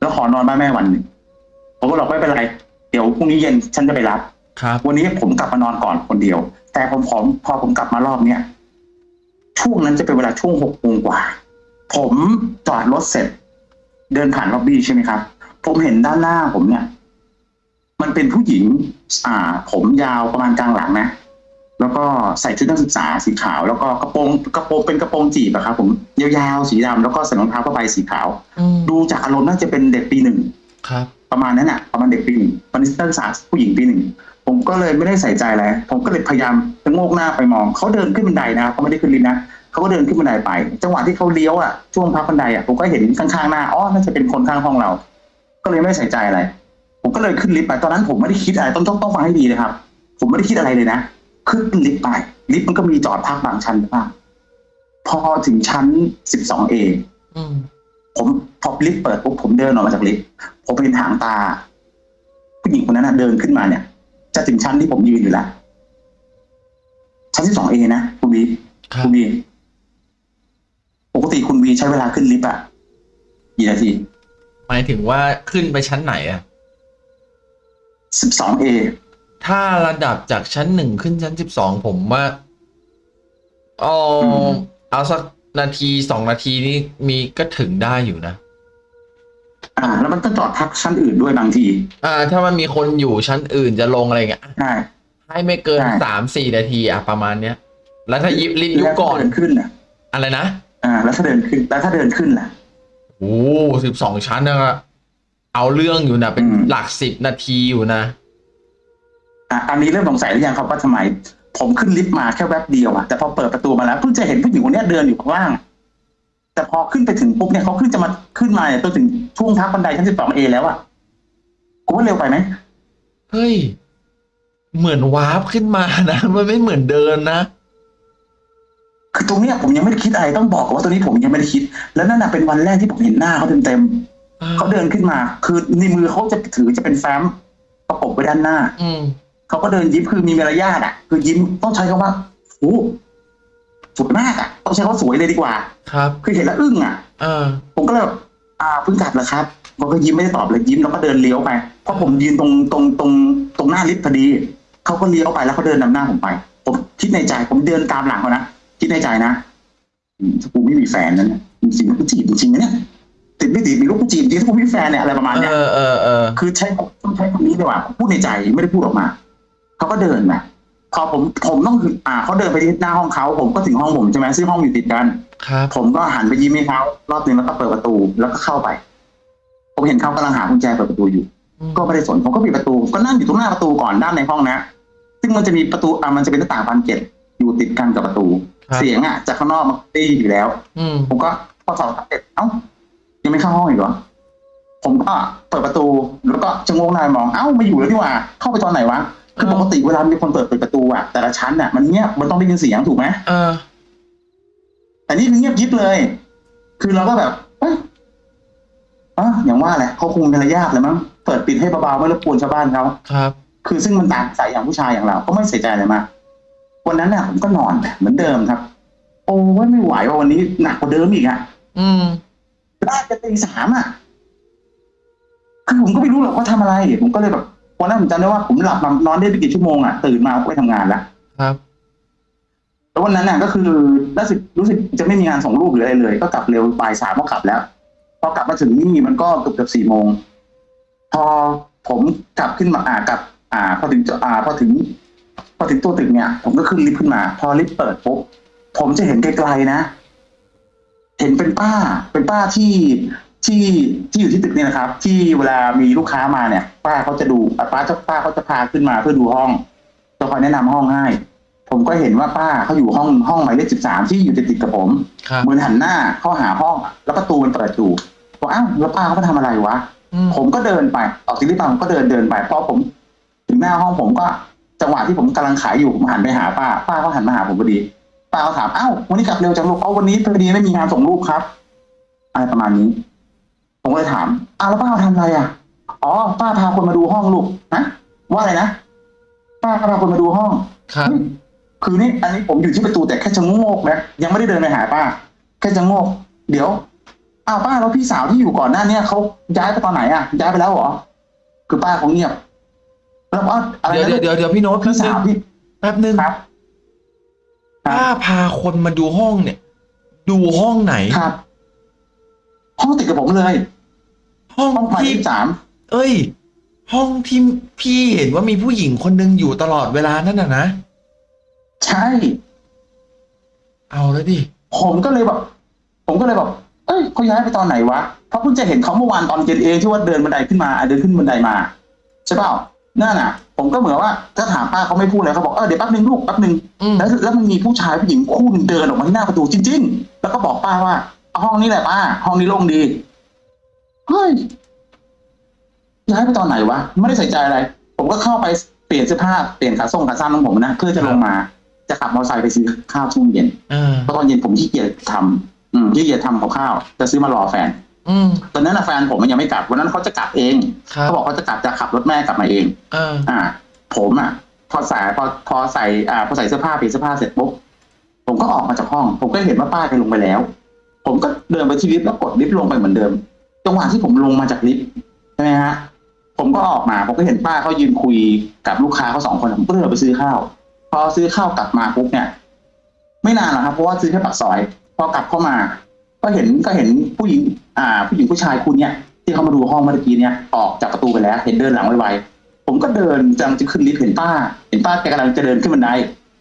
Speaker 1: แล้วขอนอนบ้านแม่วันหนึ่งผมก็บอกไม่เป็นไรเดี๋ยวพรุ่งนี้เย็นฉันจะไปรับ
Speaker 2: ครับ
Speaker 1: วันนี้ผมกลับมานอนก่อนคนเดียว แต่ผมผมพอผมกลับมารอบเนี้ยช่วงนั้นจะเป็นเวลาช่วงหกโมงกว่า ผมจอดรถเสร็จ เดินผ่านล็อบบี้ใช่ไหมครับ ผมเห็นด้านหน้าผมเนี่ย มันเป็นผู้หญิง อ่า ผมยาวประมาณกลางหลังนะ แล้วก็ใส่ชุดนักศึกษาสีขาว แล้วก็กระโปรงกระโปรงเป็นกระโปรงจีบอะครับผมยาวๆสีดำแล้วก็ใส่รองเท้าผ้าใบสีขาว
Speaker 2: อืม
Speaker 1: ดูจากอารมณ์น่าจะเป็นเด็กปีหนึ่ง
Speaker 2: ครับ
Speaker 1: ประมาณนั้นอะประมาณเด็กปีหนึ่งตอนนี้นักศึกษาผู้หญิงปีหนึ่งผมก็เลยไม่ได้ใส่ใจอะไรผมก็เลยพยายามจะโงกหน้าไปมองเขาเดินขึ้นบันไดนะเขาไม่ได้ขึ้นลิฟต์นะ เขาก็เดินขึ้นบันไดไป จังหวะที่เขาเลี้ยวอะช่วงพักบันไดอะผมก็เห็นข้างๆหน้าอ๋อน่าจะเป็นคนข้างห้องเรา ก็เลยไม่ได้ใส่ใจอะไร ผมก็เลยขึ้นลิฟต์ไปตอนนั้นผมไม่ได้คิดอะไรต้องต้องต้องฟังให้ดีนะครับ ผมไม่ได้คิดอะไรเลยนะขึ้นลิฟต์ไป ลิฟต์มันก็มีจอดพักบางชั้นบ้างพอถึงชั้น 12A
Speaker 2: อืม
Speaker 1: ผมพอลิฟต์เปิดปุ๊บผมเดินออกมาจากลิฟต์ผมเห็นหางตา ผู้หญิงคนนั้นนะเดินขึ้นมาเนี่ย จะถึงชั้นที่ผมยืนอยู่แล้วชั้นที่สองเอนะคุณวี
Speaker 2: ครับ
Speaker 1: คุณวีป กติคุณวีใช้เวลาขึ้นลิฟต์อะกี่นาที
Speaker 2: หมายถึงว่าขึ้นไปชั้นไหนอะ
Speaker 1: สิบสองเอ
Speaker 2: ถ้าระดับจากชั้นหนึ่งขึ้นชั้นสิบสองผมว่าเอาเอาสักนาทีสองนาทีนี่มีก็ถึงได้อยู่นะ
Speaker 1: อ่า แล้วมันก็จอดพักชั้นอื่นด้วยบางที
Speaker 2: อ่า ถ้ามันมีคนอยู่ชั้นอื่นจะลงอะไรเงี้ย
Speaker 1: ใช่
Speaker 2: ให้ไม่เกิน
Speaker 1: ใช่
Speaker 2: สามสี่นาทีอะประมาณเนี้ย แล้วถ้ายิบลิฟต์ยุ
Speaker 1: แล้ว
Speaker 2: บก่อน
Speaker 1: เดินขึ้นน่ะ
Speaker 2: อะไรนะ
Speaker 1: อ่า แล้วถ้าเดินขึ้น แล้วถ้าเดินขึ้นล่ะ
Speaker 2: โอ้สิบสองชั้นนะเอาเรื่องอยู่นะเป็น
Speaker 1: อืม
Speaker 2: หลักสิบนาทีอยู่นะ
Speaker 1: อะอันนี้เริ่มสงสัยหรือยังครับว่าทำไม ผมขึ้นลิฟต์มาแค่แวบเดียวอะแต่พอเปิดประตูมาแล้วเพิ่งจะเห็นผู้หญิงคนเนี้ยเดินอยู่ข้างล่าง แต่พอขึ้นไปถึงปุ๊บเนี่ยเขาขึ้นจะมาขึ้นมาเนี่ยจนถึงช่วงพักบันไดชั้นสิบสองเอแล้วอะกูว่าเร็วไปไหม
Speaker 2: เฮ้ย เหมือนวาร์ปขึ้นมานะ มันไม่เหมือนเดินนะ
Speaker 1: คือตรงเนี้ยผมยังไม่ได้คิดอะไรต้องบอกก่อนว่าตรงนี้ผมยังไม่ได้คิด แล้วนั่นน่ะเป็นวันแรกที่ผมเห็นหน้าเขาเต็มๆเขาเดินขึ้นมา คือในมือเขาจะถือจะเป็นแฟ้มประกบไว้ด้านหน้า
Speaker 2: อืม
Speaker 1: เขาก็เดินยิ้มคือมีมารยาทอะ คือยิ้มต้องใช้คำว่าโอ้สวยมากอะต้องใช้คำว่าสวยเลยดีกว่า
Speaker 2: ครับ
Speaker 1: คือเห็นแล้วอึ้งอะ
Speaker 2: เออ
Speaker 1: ผมก็เลยแบบอ่าเพิ่งกลับเหรอครับผมก็ยิ้มไม่ได้ตอบเลยยิ้มแล้วก็เดินเลี้ยวไปเพราะผมยืนตรงตรงตรงตรงหน้าลิฟต์พอดีเขาก็เลี้ยวไปแล้วเขาเดินนำหน้าผมไป ผมคิดในใจผมเดินตามหลังเขานะ คิดในใจนะอืมถ้ากูไม่มีแฟนนั้นเนี่ยจริงๆแล้วกูจีบจริงๆนะเนี่ยติดไม่ติดมีลูกกูจีบจริงถ้ากูไม่มีแฟนเนี่ยอะไรประมาณเนี้ย
Speaker 2: เออเออเออ
Speaker 1: คือใช้ต้องใช้คำนี้ดีกว่าพูดในใจไม่ได้พูดออกมาเขาก็เดินมาพอผมผมต้องอ่าเขาเดินไปที่หน้าห้องเขาผมก็ถึงห้องผมใช่ไหมซึ่งห้องอยู่ติดกัน
Speaker 2: ครับ
Speaker 1: ผมก็หันไปยิ้มให้เขารอบนึงแล้วก็เปิดประตูแล้วก็เข้าไป ผมเห็นเขากำลังหากุญแจเปิดประตูอยู่ ก็ไม่ได้สนผมก็ปิดประตู ก็นั่งอยู่ตรงหน้าประตูก่อนด้านในห้องนะ ซึ่งมันจะมีประตูอะมันจะเป็นหน้าต่างบานเกล็ดอยู่ติดกันกับประตู
Speaker 2: ครับ
Speaker 1: เสียงอะจากข้างนอกมันได้ยินอยู่แล้ว
Speaker 2: อืม
Speaker 1: ผมก็พอสองสามเสร็จเอ้ายังไม่เข้าห้องอีกเหรอผมก็เปิดประตูแล้วก็ชะโงงหน้ามองเอ้าไม่อยู่แล้วนี่หว่า เข้าไปตอนไหนวะคือปกติเวลามีคนเปิดเปิดประตูอะแต่ละชั้นอะมันเงียบมันต้องได้ยินเสียงถูกไหม
Speaker 2: เออ
Speaker 1: แต่นี่คือเงียบยิบเลย คือเราก็แบบเอ้ยอะอย่างว่าแหละเขาคงมีระยะเลยมั้งเปิดปิดให้เบาๆไม่รบกวนชาวบ้านเขา
Speaker 2: ครับ
Speaker 1: คือซึ่งมันต่างสายอย่างผู้ชายอย่างเรา ก็ไม่ใส่ใจอะไรมาก วันนั้นน่ะผมก็นอนเหมือนเดิมครับ โอ้ยไม่ไหวว่าวันนี้หนักกว่าเดิมอีกอะ
Speaker 2: อืม
Speaker 1: ได้จะตีสามอะคือผมก็ไม่รู้หรอกว่าทำอะไร ผมก็เลยแบบวันนั้นผมจำได้ว่าผมหลับมานอนได้ไม่กี่ชั่วโมงอะตื่นมาก็ไปทำงานแล้ว
Speaker 2: ครับ
Speaker 1: แล้ววันนั้นน่ะก็คือรู้สึกรู้สึกจะไม่มีงานส่งรูปหรืออะไรเลย ก็กลับเร็วบ่ายสามก็กลับแล้ว พอกลับมาถึงนี่มันก็เกือบเกือบสี่โมง พอผมกลับขึ้นมาอ่ากลับ อ่า พอถึงจอ่า พอถึง พอถึงตัวตึกเนี่ย ผมก็ขึ้นลิฟต์ขึ้นมา พอลิฟต์เปิดปุ๊บผมจะเห็นไกลๆนะ เห็นเป็นป้า เป็นป้าที่ที่ที่อยู่ที่ตึกเนี่ยนะครับ ที่เวลามีลูกค้ามาเนี่ย ป้าเขาจะดูอะป้าจะป้าเขาจะพาขึ้นมาเพื่อดูห้องจะคอยแนะนำห้องให้ ผมก็เห็นว่าป้าเขาอยู่ห้องห้องหมายเลขสิบสามที่อยู่ติดๆกับผม
Speaker 2: ครับ
Speaker 1: เหมือนหันหน้าเข้าหาห้องอะแล้วประตูมันเปิดอยู่บอกอ้าวแล้วป้าเขาไปทำอะไรวะ
Speaker 2: อืม
Speaker 1: ผมก็เดินไปออกจากลิฟต์มาผมก็เดินเดินไปพอผม ถึงหน้าห้องผมก็ จังหวะที่ผมกำลังขายอยู่ผมหันไปหาป้า ป้าก็หันมาหาผมพอดี ป้าก็ถามอ้าววันนี้กลับเร็วจังลูกเอาวันนี้พอดีไม่มีงานส่งรูปครับอะไรประมาณนี้ ผมก็เลยถามอ้าวแล้วป้าทำอะไรอะอ๋อป้าพาคนมาดูห้องลูกนะว่าอะไรนะป้าพาคนมาดูห้อง
Speaker 2: ครับ
Speaker 1: เฮ้ยคือนี่อันนี้ผมอยู่ที่ประตูแต่แค่ชะโงกนะยังไม่ได้เดินไปหาป้า แค่ชะโงก เดี๋ยวอ้าวป้าแล้วพี่สาวที่อยู่ก่อนหน้าเนี้เขาย้ายไปตอนไหนอะย้ายไปแล้วเหรอคือป้าเขาเงียบ แล้วว่าอะไร
Speaker 2: เดี๋ยว
Speaker 1: นะ
Speaker 2: เดี๋ยวเดี๋ยวเดี๋ยวพี่โน้ตแป๊
Speaker 1: พี่
Speaker 2: บนึ
Speaker 1: สางวที่
Speaker 2: แป๊บนึง
Speaker 1: ครับครับ
Speaker 2: ป้าพาคนมาดูห้องเนี่ย ดูห้องไหน
Speaker 1: ครับ ห้องติดกับผมเลย
Speaker 2: ห้อง
Speaker 1: ห้องหมายเล
Speaker 2: ที่
Speaker 1: ขสาม
Speaker 2: เอ้ย ห้องที่พี่เห็นว่ามีผู้หญิงคนหนึ่งอยู่ตลอดเวลานั่นน่ะนะ
Speaker 1: ใช่
Speaker 2: เอาแล้วดิ
Speaker 1: ผมก็เลยแบบ ผมก็เลยแบบ เอ้ยเขาย้ายไปตอนไหนวะ เพราะเพิ่งจะเห็นเขาเมื่อวานตอนเย็นเองที่ว่าเดินบันไดขึ้นมาอะเดินขึ้นบันไดมา ใช่เปล่า นั่นน่ะ ผมก็เหมือนว่าถ้าถามป้าเขาไม่พูดเลยเขาบอกเออเดี๋ยวแป๊บนึงลูกแป๊บนึง
Speaker 2: อืม
Speaker 1: แล้วแล้วมันมีผู้ชายผู้หญิงคู่หนึงเดินออกมาที่หน้าประตูจริง ๆ แล้วก็บอกป้าว่าเอาห้องนี้แหละป้าห้องนี้โล่งดีเฮ้ยย้ายไปตอนไหนวะไม่ได้ใส่ใจอะไร ผมก็เข้าไปเปลี่ยนเสื้อผ้าเปลี่ยนขาส่งขาสั้นของผมนะเพื่อจะลงมาจะขับมอเตอร์ไซค์ไปซื้อข้าวช่วงเย็น
Speaker 2: เออ
Speaker 1: เพราะตอนเย็นผมขี้เกียจทำอืมขี้เกียจทำกับข้าว จะซื้อมารอแฟน
Speaker 2: อืม
Speaker 1: ตอนนั้นนะแฟนผมมันยังไม่กลับวันนั้นเขาจะกลับเอง
Speaker 2: ครับ
Speaker 1: เขาบอกเขาจะกลับจะขับรถแม่กลับมาเอง
Speaker 2: เออ
Speaker 1: อ่า ผมอะพอใส่พอพอใส่อ่าพอใส่เสื้อผ้าเปลี่ยนเสื้อผ้าเสร็จปุ๊บผมก็ออกมาจากห้อง ผมก็เห็นว่าป้าแกลงไปแล้ว ผมก็เดินไปที่ลิฟต์แล้วกดลิฟต์ลงไปเหมือนเดิมจังหวะที่ผมลงมาจากลิฟต์ใช่ไหมฮะผมก็ออกมาผมก็เห็นป้าเขายืนคุยกับลูกค้าเขาสองคนผมก็เดินไปซื้อข้าว พอซื้อข้าวกลับมาปุ๊บเนี่ย ไม่นานหรอกครับเพราะว่าซื้อแค่ปากซอย พอกลับเข้ามา ก็เห็นก็เห็นผู้หญิง อ่า ผู้หญิงผู้ชายคุณเนี่ยที่เขามาดูห้องเมื่อกี้เนี่ยออกจากประตูไปแล้ว เห็นเดินหลังไวๆผมก็เดินกำลังจะขึ้นลิฟต์เห็นป้า เห็นป้าแกกำลังจะเดินขึ้นบันได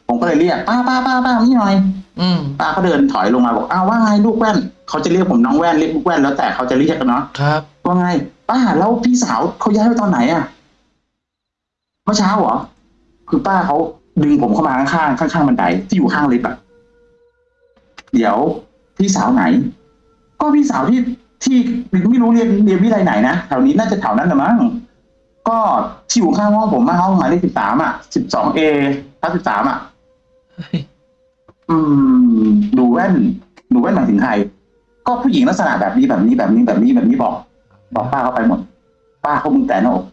Speaker 1: ผมก็เลยเรียกป้าป้าป้าป้านี่หน่อย
Speaker 2: อืม
Speaker 1: ป้าเขาเดินถอยลงมาบอกอ้าวว่าไงลูกแว่นเขาจะเรียกผมน้องแว่นเรียกลูกแว่นแล้วแต่เขาจะเรียกกันเนาะ
Speaker 2: ครับ
Speaker 1: ว่าไง ป้าแล้วพี่สาวเขาย้ายไปตอนไหนอะเมื่อเช้าเหรอคือป้าเขาดึงผมเข้ามาข้างๆข้างๆบันไดที่อยู่ข้างลิฟต์อะเดี๋ยวพี่สาวไหน ก็พี่สาวที่ ที่ไม่รู้เรียนเรียนวิไลไหนนะแถวนี้น่าจะแถวนั้นแหละมั้งก็ที่อยู่ข้างห้องผมมาห้องหมายเลขสิบสามอะสิบสองเอทับสิบสามอะอืมดูแว่นดูแว่นหมายถึงใครก็ผู้หญิงลักษณะแบบนี้แบบนี้แบบนี้แบบนี้แบบนี้บอก บอกป้าเขาไปหมด ป้าเขามึงแต่หน้าอก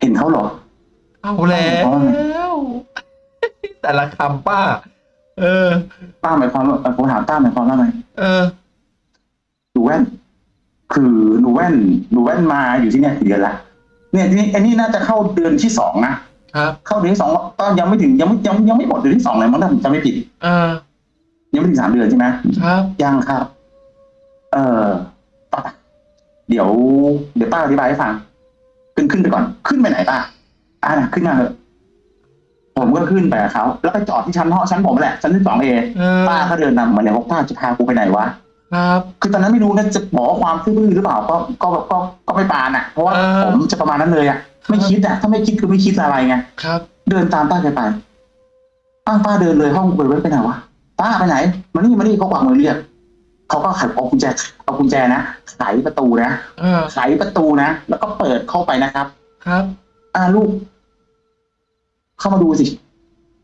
Speaker 1: เห็นเขาเหรอ
Speaker 2: เอาแล้วแต่ละคำป้า เออ
Speaker 1: ป้าหมายความว่าผมถามป้าหมายความว่าไง
Speaker 2: เออ
Speaker 1: หนูแว่น คือหนูแว่นหนูแว่นมาอยู่ที่เนี่ยกี่เดือนละเนี่ยทีนี้อันนี้น่าจะเข้าเดือนที่สองนะครับ เข้าเดือนที่สองก็ยังไม่ถึงยังไม่ยังยังไม่หมดเดือนที่สองเลยมั้งถ้าผมจำไม่ผิด
Speaker 2: อ่า
Speaker 1: ยังไม่ถึงสามเดือนใช่ไหม
Speaker 2: ครับ
Speaker 1: ยังครับ เออป้าเดี๋ยว เดี๋ยวป้าอธิบายให้ฟัง ขึ้นขึ้นไปก่อน ขึ้นไปไหนป้าอ่านะขึ้นมาเถอะ ผมก็ขึ้นไปกับเขาแล้วไปจอดที่ชั้นห้องชั้นผมแหละชั้นที่สองเอ
Speaker 2: เออ
Speaker 1: ป้าก็เดินนำมาเนี่ยบอกป้าจะพากูไปไหนวะ
Speaker 2: ครับ
Speaker 1: คือตอนนั้นไม่รู้นะจะบอกว่าความซื่อบื้อหรือเปล่าก็ก็ก็ก็ไม่ปานอะ เพราะว่า
Speaker 2: เออ
Speaker 1: ผมจะประมาณนั้นเลยอะไม่คิดอะถ้าไม่คิดคือไม่คิดอะไรไง
Speaker 2: ครับ
Speaker 1: เดินตามป้าแกไปป้าป้าเดินเลยห้องเปิดไว้ไปไหนวะป้าไปไหนมานี่มานี่เขากวักมือเรียกเขาก็ไขเอากุญแจเอากุญแจนะไขประตูนะ
Speaker 2: เออ
Speaker 1: ไขประตูนะแล้วก็เปิดเข้าไปนะครับ
Speaker 2: ครับ
Speaker 1: อ่าลูก เข้ามาดูสิ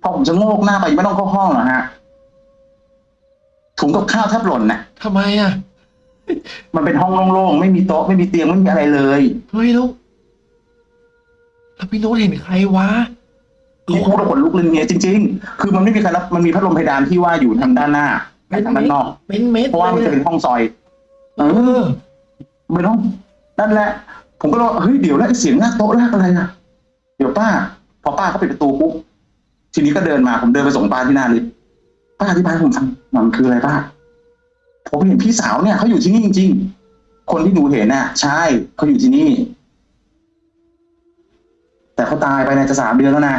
Speaker 1: พอผมจะโงกหน้าไปไม่ต้องเข้าห้องหรอกฮะ ถุงกับข้าวแทบหล่นนะ
Speaker 2: ทำไมอะ
Speaker 1: มันเป็นห้องโล่งๆ ไม่มีโต๊ะไม่มีเตียงไม่มีอะไรเลย
Speaker 2: เฮ้ยแล้วแล้วพี่โน้ตเห็นใครวะ
Speaker 1: ที่พูดแล้วขนลุกเลยเนี่ยจริง ๆ คือมันไม่มีใครรับมันมีพัดลมเพดานที่ว่าอยู่ทางด้านหน้าไม่ทางด้านนอก
Speaker 2: เป็นเม็ด
Speaker 1: เพราะว่ามันจะเป็นห้องซอย เอ
Speaker 2: เอ
Speaker 1: อ
Speaker 2: อ
Speaker 1: เป็นห้องนั่นแหละ ผมก็เลยว่าเฮ้ยเดี๋ยวแล้วไอ้เสียงลากโต๊ะลากอะไรอะเดี๋ยวป้า พอป้าเขาปิดประตูปุ๊บทีนี้ก็เดินมาผมเดินไปส่งป้าที่หน้าลิฟต์ป้าอธิบายให้ผมฟังมันคืออะไรป้าผมเห็นพี่สาวเนี่ยเขาอยู่ที่นี่จริงๆ คนที่หนูเห็นน่ะ ใช่เขาอยู่ที่นี่ แต่เขาตายไปในจะสามเดือนแล้วนะ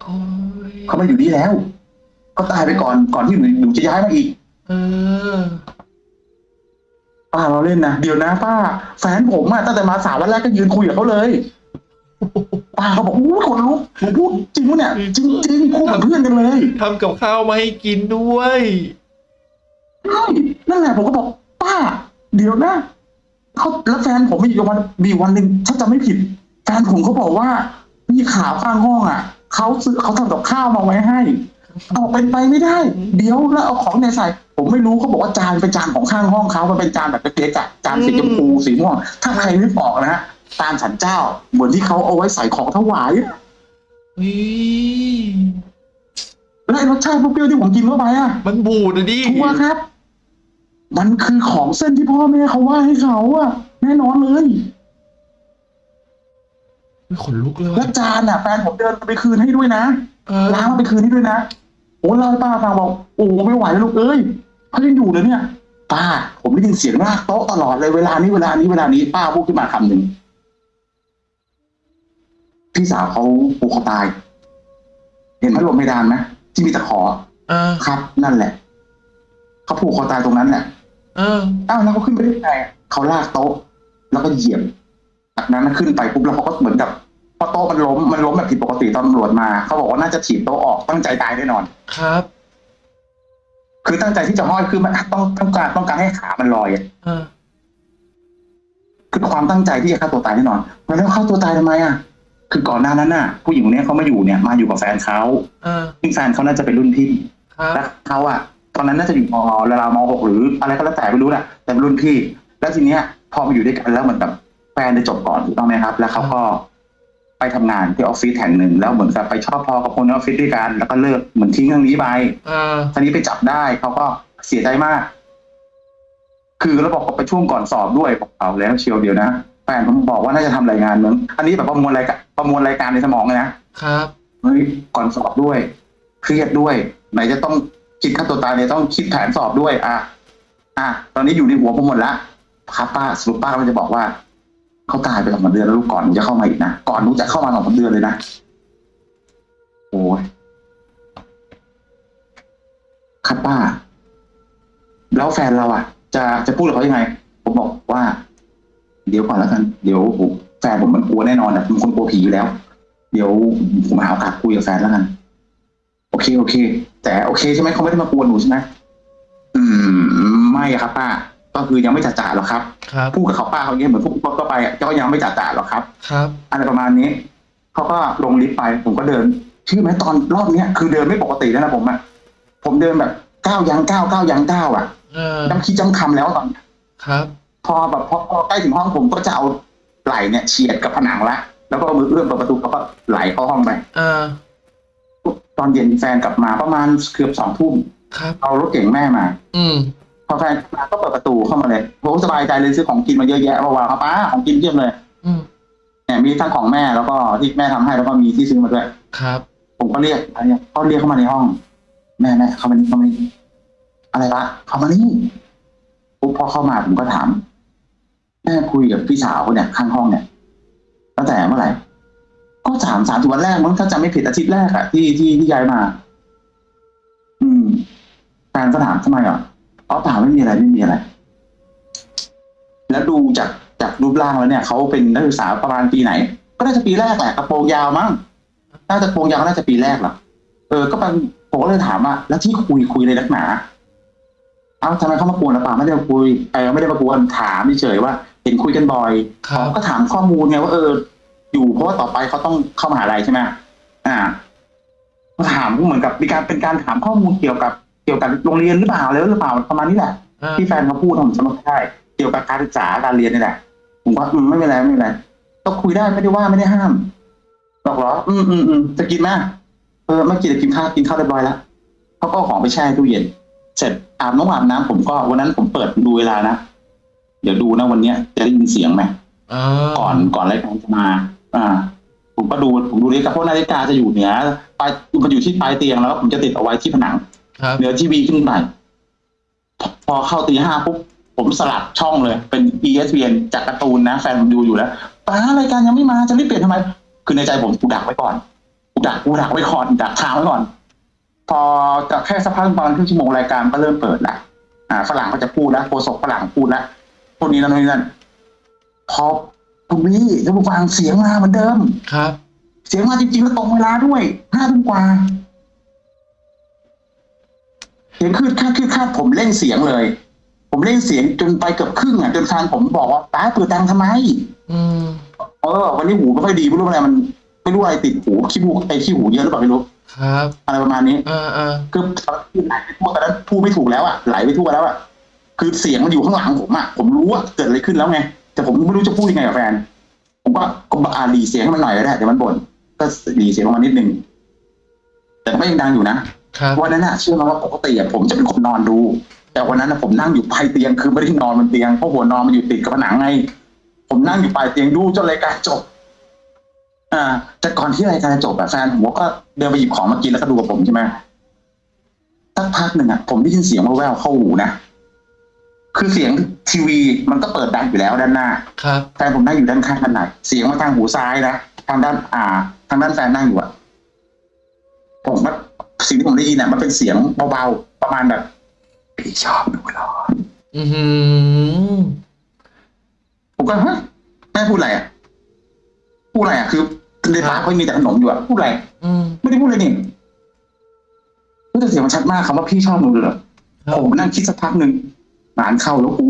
Speaker 2: โอ้ย
Speaker 1: เขาไม่อยู่นี่แล้วเขาตายไปก่อนก่อนที่หนูหนูจะย้ายมาอีก
Speaker 2: เออ
Speaker 1: ป้าเราเล่นนะเดี๋ยวนะป้าแฟนผมอะตั้งแต่มาสามวันแรกก็ยืนคุยกับเขาเลย ป้าเขาบอกอู้คนลุกหนูพูดจริงปะเนี่ย จริงจริงๆพูดกับเพื่อนกันเลย
Speaker 2: ทำกับข้าวมาให้กินด้วย
Speaker 1: ใช่นั่นแหละผมก็บอกป้า เดี๋ยวนะเขาแล้วแฟนผมมีอยู่วันมีวันหนึ่งถ้าจำไม่ผิด แฟนผมเขาบอกว่ามีข่าวข้างห้องอะเขาซื้อเขาทำกับข้าวมาไว้ให้เอาเป็นไปไม่ได้ เดี๋ยวแล้วเอาของในใส่ ผมไม่รู้เขาบอกว่าจานเป็นจานของข้างห้องเขามันเป็นจานแบบเล็กๆอะจานสีชมพูสีม่วงถ้าใครไม่บอกนะฮะ จานสันเจ้า เหมือนที่เขาเอาไว้ใส่ของถวายอะ
Speaker 2: เฮ้ย
Speaker 1: แล้วไอ้รสชาติเปรี้ยวๆที่ผมกินเข้าไปอะ
Speaker 2: มันบูดอะดิ
Speaker 1: ชัวร์ครับ มันคือของเส้นที่พ่อแม่เขาว่าให้เขาอะแน่นอนเลย
Speaker 2: เฮ้ยขนลุกเลย
Speaker 1: และ
Speaker 2: ว่ะ
Speaker 1: จานอะแฟนผมเดินไปคืนให้ด้วยนะ
Speaker 2: เออ
Speaker 1: ล้างมาไปคืนให้ด้วยนะโอ้เล่าให้ป้าฟังบอกโอ้ไม่ไหวแล้วลูกเอ้ยเขายังอยู่เลยเนี่ยป้า ผมได้ยินเสียงลากโต๊ะตลอดเลยเวลานี้เวลานี้เวลานี้ป้าพูดขึ้นมาคำหนึ่ง พี่สาวเขาผูกคอตาย เห็นพัดลมเพดานไหมที่มีตะขอ
Speaker 2: เออ
Speaker 1: ครับ นั่นแหละเขาผูกคอตายตรงนั้นแหละ
Speaker 2: เออ
Speaker 1: อ้าวแล้วเขาขึ้นไปได้ยังไงอะเขาลากโต๊ะ แล้วก็เหยียบจากนั้นขึ้นไปปุ๊บแล้วเขาก็เหมือนกับพอโต๊ะมันล้มมันล้มแบบผิดปกติตอนตำรวจมาเขาบอกว่าน่าจะถีบโต๊ะออกตั้งใจตายแน่นอน
Speaker 2: ครับ
Speaker 1: คือตั้งใจที่จะห้อยคือมันต้องต้องการต้องการให้ขามันลอยอะ
Speaker 2: เออ
Speaker 1: คือความตั้งใจที่จะฆ่าตัวตายแน่นอนแล้วฆ่าตัวตายทำไมอะ คือก่อนหน้านั้นน่ะ ผู้หญิงคนนี้เขามาอยู่เนี่ยมาอยู่กับแฟนเขา
Speaker 2: เออ
Speaker 1: ซึ่งแฟนเขาน่าจะเป็นรุ่นพี่
Speaker 2: ครับ
Speaker 1: และเขาอะตอนนั้นน่าจะอยู่มราวมหกหรืออะไรก็แล้วแต่ไม่รู้แหละแต่เป็นรุ่นพี่ แล้วทีเนี้ย พอมาอยู่ด้วยกันแล้วเหมือนกับแฟนได้จบก่อนถูกต้องไหมครับ แล้วเขาก็ไปทำงานที่ออฟฟิศแห่งหนึ่งแล้วเหมือนกับไปชอบพอกับคนในออฟฟิศด้วยกันแล้วก็เลิกเหมือนทิ้งเรื่องนี้ไป
Speaker 2: เออ
Speaker 1: ทีนี้ไปจับได้เขาก็เสียใจมาก คือแล้วบอกว่าไปช่วงก่อนสอบด้วยบอกเอาแล้วเชียวเดียวนะ แฟนผมบอกว่าน่าจะทำรายงานเหมือนอันนี้แบบประมวลรายการประมวลรายการในสมองเลยนะครับเฮ้ยก่อนสอบด้วย เครียดด้วย ไหนจะต้องคิดฆ่าตัวตายเนี่ยต้องคิดแผนสอบด้วย อะอะตอนนี้อยู่ในหัวผมหมดละครับป้าสรุปป้าก็จะบอกว่าเขาตายไปสองสามเดือนแล้วลูกก่อนหนูจะเข้ามาอีกนะก่อนหนูจะเข้ามาสองสามเดือนเลยนะโอ้ยครับป้า แล้วแฟนเราอะ จะจะพูดกับเขายังไง ผมบอกว่า เดี๋ยวก่อนแล้วกันเดี๋ยวผมแฟนผมมันกลัวแน่นอนอะมันคนกลัวผีอยู่แล้ว เดี๋ยวผมหาโอกาสคุยกับแฟนแล้วกัน โอเคโอเค แต่โอเคใช่ไหมเขาไม่ได้มากวนหนูใช่ไหมอืม ไม่อะครับป้า ก็คือยังไม่จ่าจ่าหรอกครับ
Speaker 2: ครับ
Speaker 1: พูดกับเขาป้าเขาเงี้ยเหมือนพวกก็ไปอะก็ยังไม่จ่าจ่าหรอกครับ
Speaker 2: ครับ
Speaker 1: อะไรประมาณนี้เขาก็ลงลิฟต์ไป ผมก็เดินเชื่อไหมตอนรอบเนี้ยคือเดินไม่ปกติแล้วนะผมอะผมเดินแบบก้าวยังก้าวก้าวยังก้าวอะ
Speaker 2: เออ
Speaker 1: จำคิดจำคำแล้วตอน
Speaker 2: ครับ
Speaker 1: พอแบบพอพอใกล้ถึงห้องผมก็จะเอาไหล่เนี่ยเฉียดกับผนังละแล้วก็เอามือเอื้อมเปิดประตูแล้วก็ไหลเข้าห้องไป
Speaker 2: เออ
Speaker 1: ตอนเย็นแฟนกลับมาประมาณเกือบสองทุ่ม
Speaker 2: ครับ
Speaker 1: เอารถเก่งแม่มา
Speaker 2: อืม
Speaker 1: พอแฟนมาก็เปิดประตูเข้ามาเลยผมสบายใจเลยซื้อของกินมาเยอะแยะมาวางครับป้าของกินเยี่ยมเลย
Speaker 2: อืม
Speaker 1: เนี่ยมีทั้งของแม่แล้วก็ที่แม่ทำให้แล้วก็มีที่ซื้อมาด้วย
Speaker 2: ครับ
Speaker 1: ผมก็เรียกอะไรเนี่ยเขาเรียกเข้ามาในห้อง แม่แม่เข้ามานี่เข้ามานี่อะไรวะเข้ามานี่ปุ๊บพอเข้ามาผมก็ถาม แม่คุยกับพี่สาวเนี่ยข้างห้องเนี่ยตั้งแต่เมื่อไหร่ก็สามสามวันแรกมั้งถ้าจำไม่ผิดอาทิตย์แรกอะที่ที่ที่ย้ายมา อืมแฟนก็ถามทำไมอะอ๋อเปล่าไม่มีอะไรไม่มีอะไร แล้วดูจากจากรูปร่างแล้วเนี่ยเขาเป็นนักศึกษาประมาณปีไหน ก็น่าจะปีแรกแหละกระโปรงยาวมั้งน่าจะกระโปรงยาวน่าจะปีแรกหรอเออก็เป็นผมก็เลยถามว่าแล้วที่คุยคุยในนักหนา เอ้าทำไมเขามากวนหรือเปล่าไม่ได้มาคุยเออไม่ได้มากวนถามเฉยๆว่า เห็นคุยกันบ่อย
Speaker 2: ครับ
Speaker 1: ก็ถามข้อมูลไงว่าเออ อยู่เพราะว่าต่อไปเขาต้องเข้ามหาลัยใช่ไหมอ่าก็ถามเหมือนกับมีการเป็นการถามข้อมูลเกี่ยวกับเกี่ยวกับโรงเรียนหรือเปล่าอะไรหรือเปล่าประมาณนี้แหละ
Speaker 2: อ่า
Speaker 1: ที่แฟนเขาพูดผมจำไม่ได้เกี่ยวกับการศึกษาการเรียนนี่แหละผมก็อืมไม่เป็นไรไม่เป็นไรก็คุยได้ไม่ได้ว่าไม่ได้ห้ามบอกเหรออืมอืมอืมจะกินไหมเออไม่กินจะกินข้าวกินข้าวเรียบร้อยแล้วเขาก็เอาของไปแช่ตู้เย็น เสร็จอาบน้ำอาบน้ำผมก็วันนั้นผมเปิดดูเวลานะ เดี๋ยวดูนะวันเนี้ยจะได้ยินเสียงไหม
Speaker 2: อ่า
Speaker 1: ก่อนก่อนรายการจะมา อ่า ผมก็ดูผมดูนาฬิกาเพราะนาฬิกาจะอยู่เหนือปลายมันอยู่ที่ปลายเตียงแล้ว ผมจะติดเอาไว้ที่ผนัง
Speaker 2: ครับ
Speaker 1: เหนือทีวีขึ้นไปพอพอเข้าตีห้าปุ๊บผมสลับช่องเลย เป็น ESPN จากการ์ตูนนะ แฟนผมดูอยู่แล้วป้ารายการยังไม่มาจะรีบเปลี่ยนทำไม คือในใจผมกูดักไว้ก่อนกูดักกูดักไว้ก่อนดักทางไว้ก่อน พอจะแค่สักพักประมาณครึ่งชั่วโมงรายการก็เริ่มเปิดละอ่าฝรั่งก็จะพูดแล้วโฆษกฝรั่งพูดแล้วพวกนี้นั่นนี่นั่นพอคุณวี่ท่านผู้ฟังเสียงมาเหมือนเดิม
Speaker 2: ครับ
Speaker 1: เสียงมาจริงๆแล้วตรงเวลาด้วยห้าทุ่มกว่าเสียงคือคาดคือคาดผมเล่นเสียงเลย ผมเล่นเสียงจนไปเกือบครึ่งอะจนแฟนผมบอกว่าป้าเปิดดังทำไม
Speaker 2: อืม
Speaker 1: เออวันนี้หูไม่ค่อยดีไม่รู้อะไรมันไม่รู้อะไรติดหูขี้หูไอ้ขี้หูเยอะหรือเปล่าไม่รู้
Speaker 2: ครับ
Speaker 1: อะไรประมาณนี้
Speaker 2: อ่าอ่า
Speaker 1: คือคือไหลไปทั่วตอนนั้นพูดไม่ถูกแล้วอะไหลไปทั่วแล้วอะคือเสียงมันอยู่ข้างหลังผมอะผมรู้ว่าเกิดอะไรขึ้นแล้วไงแต่ผมไม่รู้จะพูดยังไงกับแฟน ผมก็ก็อ่าหลีเสียงให้มันหน่อยก็ได้เดี๋ยวมันบ่นก็หลีเสียงลงมานิดนึงแต่ก็ยังดังอยู่นะครับวันนั้นน่ะเชื่อไหมว่าปกติอะผมจะเป็นคนนอนดู แต่วันนั้นน่ะผมนั่งอยู่ปลายเตียงคือไม่ได้นอนบนเตียงเพราะหัวนอนมันอยู่ติดกับผนังไง ผมนั่งอยู่ปลายเตียงดูจนรายการจบ อ่า แต่ก่อนที่รายการจะจบอะแฟนผมก็เดินไปหยิบของมากินแล้วก็ดูกับผมใช่ไหมสักพักหนึ่งอะผมได้ยินเสียงแว่วๆเข้าหูนะคือเสียงทีวีมันก็เปิดดังอยู่แล้วด้านหน้า
Speaker 2: ครับ
Speaker 1: แฟนผมนั่งอยู่ด้านข้างด้านไหนเสียงมาทางหูซ้ายนะทางด้าน อ่า ทางด้านแฟนนั่งอยู่อะผมว่าสิ่งที่ผมได้ยินอะมันเป็นเสียงเบาๆประมาณแบบพี่ชอบหนูเหรอ
Speaker 2: อือหือ
Speaker 1: ผมก็ฮะแม่พูดอะไรอะพูดอะไรอะคือ ในปากก็มีแต่ขนมอยู่อะพูดอะไร
Speaker 2: อืม
Speaker 1: ไม่ได้พูดเลยนี่แต่เสียงมันชัดมากคำว่าพี่ชอบหนูเหรอ
Speaker 2: ครับ
Speaker 1: ผมนั่งคิดสักพักหนึ่งหลานเข้าแล้วกู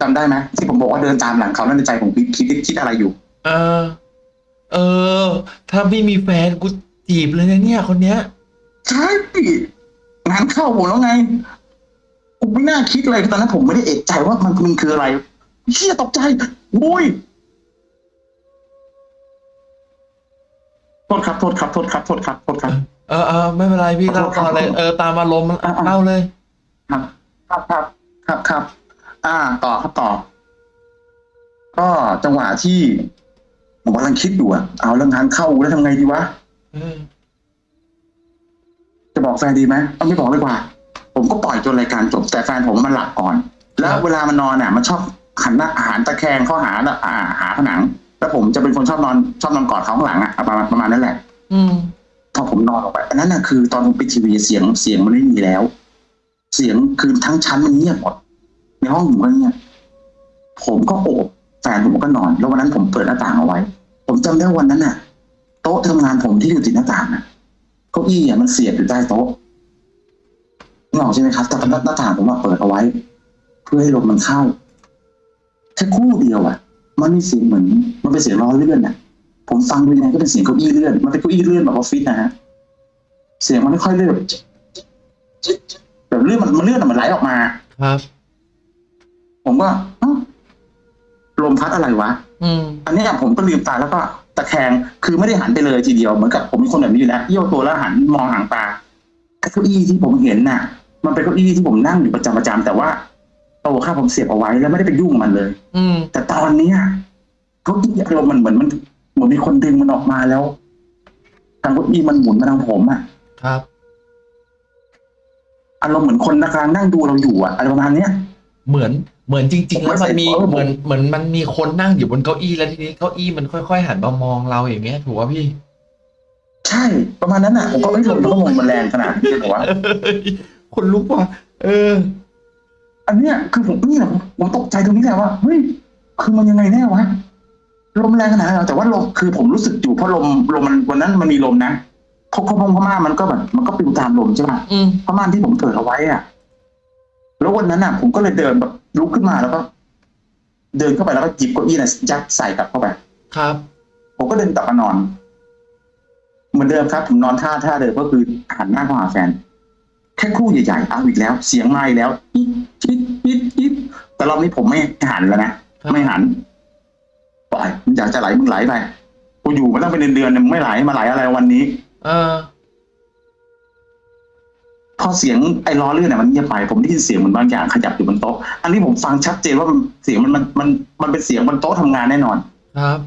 Speaker 1: จำได้ไหมที่ผมบอกว่าเดินตามหลังเขานั่นในใจผมคิดคิดคิดอะไรอยู่
Speaker 2: เออ เออ ถ้าไม่มีแฟนกูจีบเลยนะเนี่ย คนเนี้ย
Speaker 1: ใช่งานเข้าผมแล้วไงผมไม่น่าคิดเลยตอนนั้นผมไม่ได้เอกใจว่ามันมันคืออะไรเชี่ยตกใจโว้ย โทษครับโทษครับโทษครับโทษครับโทษครับ
Speaker 2: เออเออไม่เป็นไรพี่เล่าต่อเลยเออตามอารมณ์
Speaker 1: อะอะ
Speaker 2: เล่าเลย
Speaker 1: ครับครับครับครับครับ อ่า ต่อครับต่อ ก็จังหวะที่ผมกำลังคิดอยู่อะเอาแล้วงานเข้าแล้วทำไงดีวะ
Speaker 2: เออ
Speaker 1: จะบอกแฟนดีไหมเอาไม่บอกดีกว่า ผมก็ปล่อยจนรายการจบแต่แฟนผมมันหลับก่อน แล้วเวลามันนอนอะ มันชอบหันหน้าอาหารตะแคงเข้าหาอ่าหาผนัง แล้วผมจะเป็นคนชอบนอนชอบนอนกอดเขาข้างหลังอะประมาณประมาณนั้นแหละ
Speaker 2: อืม
Speaker 1: พอผมนอนออกไปอันนั้นน่ะคือตอนผมปิดทีวีเสียงเสียงมันไม่มีแล้ว เสียงคือทั้งชั้นมันเงียบหมดในห้องผมก็เงียบผมก็โอบแฟนผมก็นอน แล้ววันนั้นผมเปิดหน้าต่างเอาไว้ ผมจำได้วันนั้นน่ะ โต๊ะทำงานผมที่อยู่ติดหน้าต่างน่ะเก้าอี้อะมันเสียบอยู่ใต้โต๊ะนึกออกใช่ไหมครับแต่หน้าหน้าต่างผมมาเปิดเอาไว้ เพื่อให้ลมมันเข้าแค่ครู่เดียวอะ มันมีเสียงเหมือน มันเป็นเสียงล้อเลื่อนอะ ผมฟังดูยังไงก็เป็นเสียงเก้าอี้เลื่อน มันเป็นเก้าอี้เลื่อนแบบออฟฟิศนะฮะ เสียงมันไม่ค่อยเลื่อนแบบจิ๊ดจิ๊ดจิ๊ดแบบเลื่อนมันมันเลื่อนอะมันไหลออกมา
Speaker 2: ครับ
Speaker 1: ผมก็เอ้าลมพัดอะไรวะ
Speaker 2: อืม
Speaker 1: อันเนี้ยผมก็ลืมตาแล้วก็แต่ตะแคง คือไม่ได้หันไปเลยทีเดียว เหมือนกับผมเป็นคนแบบนี้อยู่แล้วเยี่ยวตัวแล้วหันมองหางตาไอ้เก้าอี้ที่ผมเห็นน่ะ มันเป็นเก้าอี้ที่ผมนั่งอยู่ประจำประจำแต่ว่า โตข้าผมเสียบเอาไว้แล้วไม่ได้ไปยุ่งมันเลย
Speaker 2: อืม
Speaker 1: แต่ตอนเนี้ยเก้าอี้อารมณ์มันเหมือนมันเหมือนมีคนดึงมันออกมาแล้วทางเก้าอี้มันหมุนมาทางผมอะ
Speaker 2: ครับ
Speaker 1: อารมณ์เหมือนคนกำลังนั่งดูเราอยู่อะอะไรประมาณเนี้ย
Speaker 2: เหมือนเหมือนจริง ๆ แล้วมันมี
Speaker 1: ผมไม่ใส่
Speaker 2: เหมือนเหมือนมันมีคนนั่งอยู่บนเก้าอี้แล้วทีนี้เก้าอี้มันค่อยๆหันมามองเราอย่างเงี้ยถูกป่ะพี่
Speaker 1: ใช่ประมาณนั้นอะผมก็ไม่รู้ว่าลมมันแรงขนาดนี้เลยเหรอวะ
Speaker 2: คนลุกว่ะเออ
Speaker 1: อันเนี้ยคือผมนี่แหละผมผมตกใจตรงนี้แหละว่าเฮ้ยคือมันยังไงแน่วะลมแรงขนาดนั้นเหรอแต่ว่าลมคือผมรู้สึกอยู่เพราะลมลมมันวันนั้นมันมีลมนะเพราะเพราะพม่ามันก็แบบมันก็ปลิวตามลมใช่ป่ะ
Speaker 2: อืม
Speaker 1: พม่านที่ผมเปิดเอาไว้อะแล้ววันนั้นอะ ผมก็เลยเดินแบบลุกขึ้นมาแล้วก็ เดินเข้าไปแล้วก็หยิบเก้าอี้น่ะยัดใส่กลับเข้าไป
Speaker 2: ครับ
Speaker 1: ผมก็เดินกลับมานอน เหมือนเดิมครับ ผมนอนท่าท่าเดิมก็คือหันหน้าเข้าหาแฟน แค่ครู่ใหญ่ๆเอาอีกแล้ว เสียงมาอีกแล้วอิ๊ดอิ๊ดอิ๊ดอิ๊ดแต่รอบนี้ผมไม่หันแล้วนะครับไม่หันปล่อยมึงอยากจะไหลมึงไหลไปกูอยู่มาตั้งเป็นเดือนๆเนี่ยมึงไม่ไหลมาไหลอะไรวันนี้
Speaker 2: เออ
Speaker 1: พอเสียงไอ้ล้อเลื่อนเนี่ยมันเงียบไปผมได้ยินเสียงเหมือนบางอย่างขยับอยู่บนโต๊ะ อันนี้ผมฟังชัดเจนว่ามันเสียงมันมันมันมันเป็นเสียงบนโต๊ะทำงานแน่นอน
Speaker 2: ครับ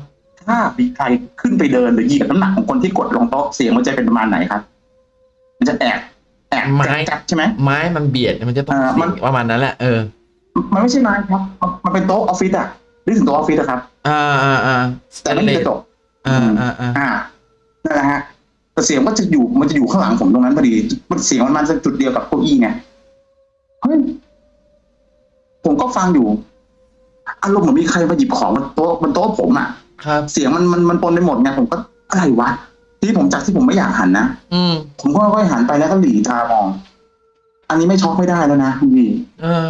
Speaker 1: ถ้ามีใครขึ้นไปเดินหรือเหยียบน้ำหนักของคนที่กดลงโต๊ะเสียงมันจะเป็นประมาณไหนครับ มันจะแอบแอบ
Speaker 2: ไม้
Speaker 1: จัดๆใช่ไหม
Speaker 2: ไม้มันเบียดมันจะต้อง
Speaker 1: อ่ามัน
Speaker 2: เสียงประมาณนั้นแหละเออ
Speaker 1: มันไม่ใช่ไม้ครับ มันเป็นโต๊ะออฟฟิศอะนึกถึงโต๊ะออฟฟิศอะครับ
Speaker 2: อ่าอ่าอ่า
Speaker 1: แต่ไม่มีกระจก
Speaker 2: อ่าอ่าอ่า
Speaker 1: อ่านั่นแหละฮะแต่เสียงก็จะอยู่มันจะอยู่ข้างหลังผมตรงนั้นพอดี มันเสียงมันมาจากจุดเดียวกับเก้าอี้ไงเฮ้ยผมก็ฟังอยู่ อารมณ์เหมือนมีใครมาหยิบของบนโต๊ะบนโต๊ะผมอะ
Speaker 2: ครับ
Speaker 1: เสียงมันมันมันปนไปหมดไงผมก็อะไรวะ ที่ผมจากที่ผมไม่อยากหันนะ
Speaker 2: อืม
Speaker 1: ผมก็ค่อยๆหันไปแล้วก็หลีตามอง อันนี้ไม่ช็อกไม่ได้แล้วนะคุณพี่
Speaker 2: เออ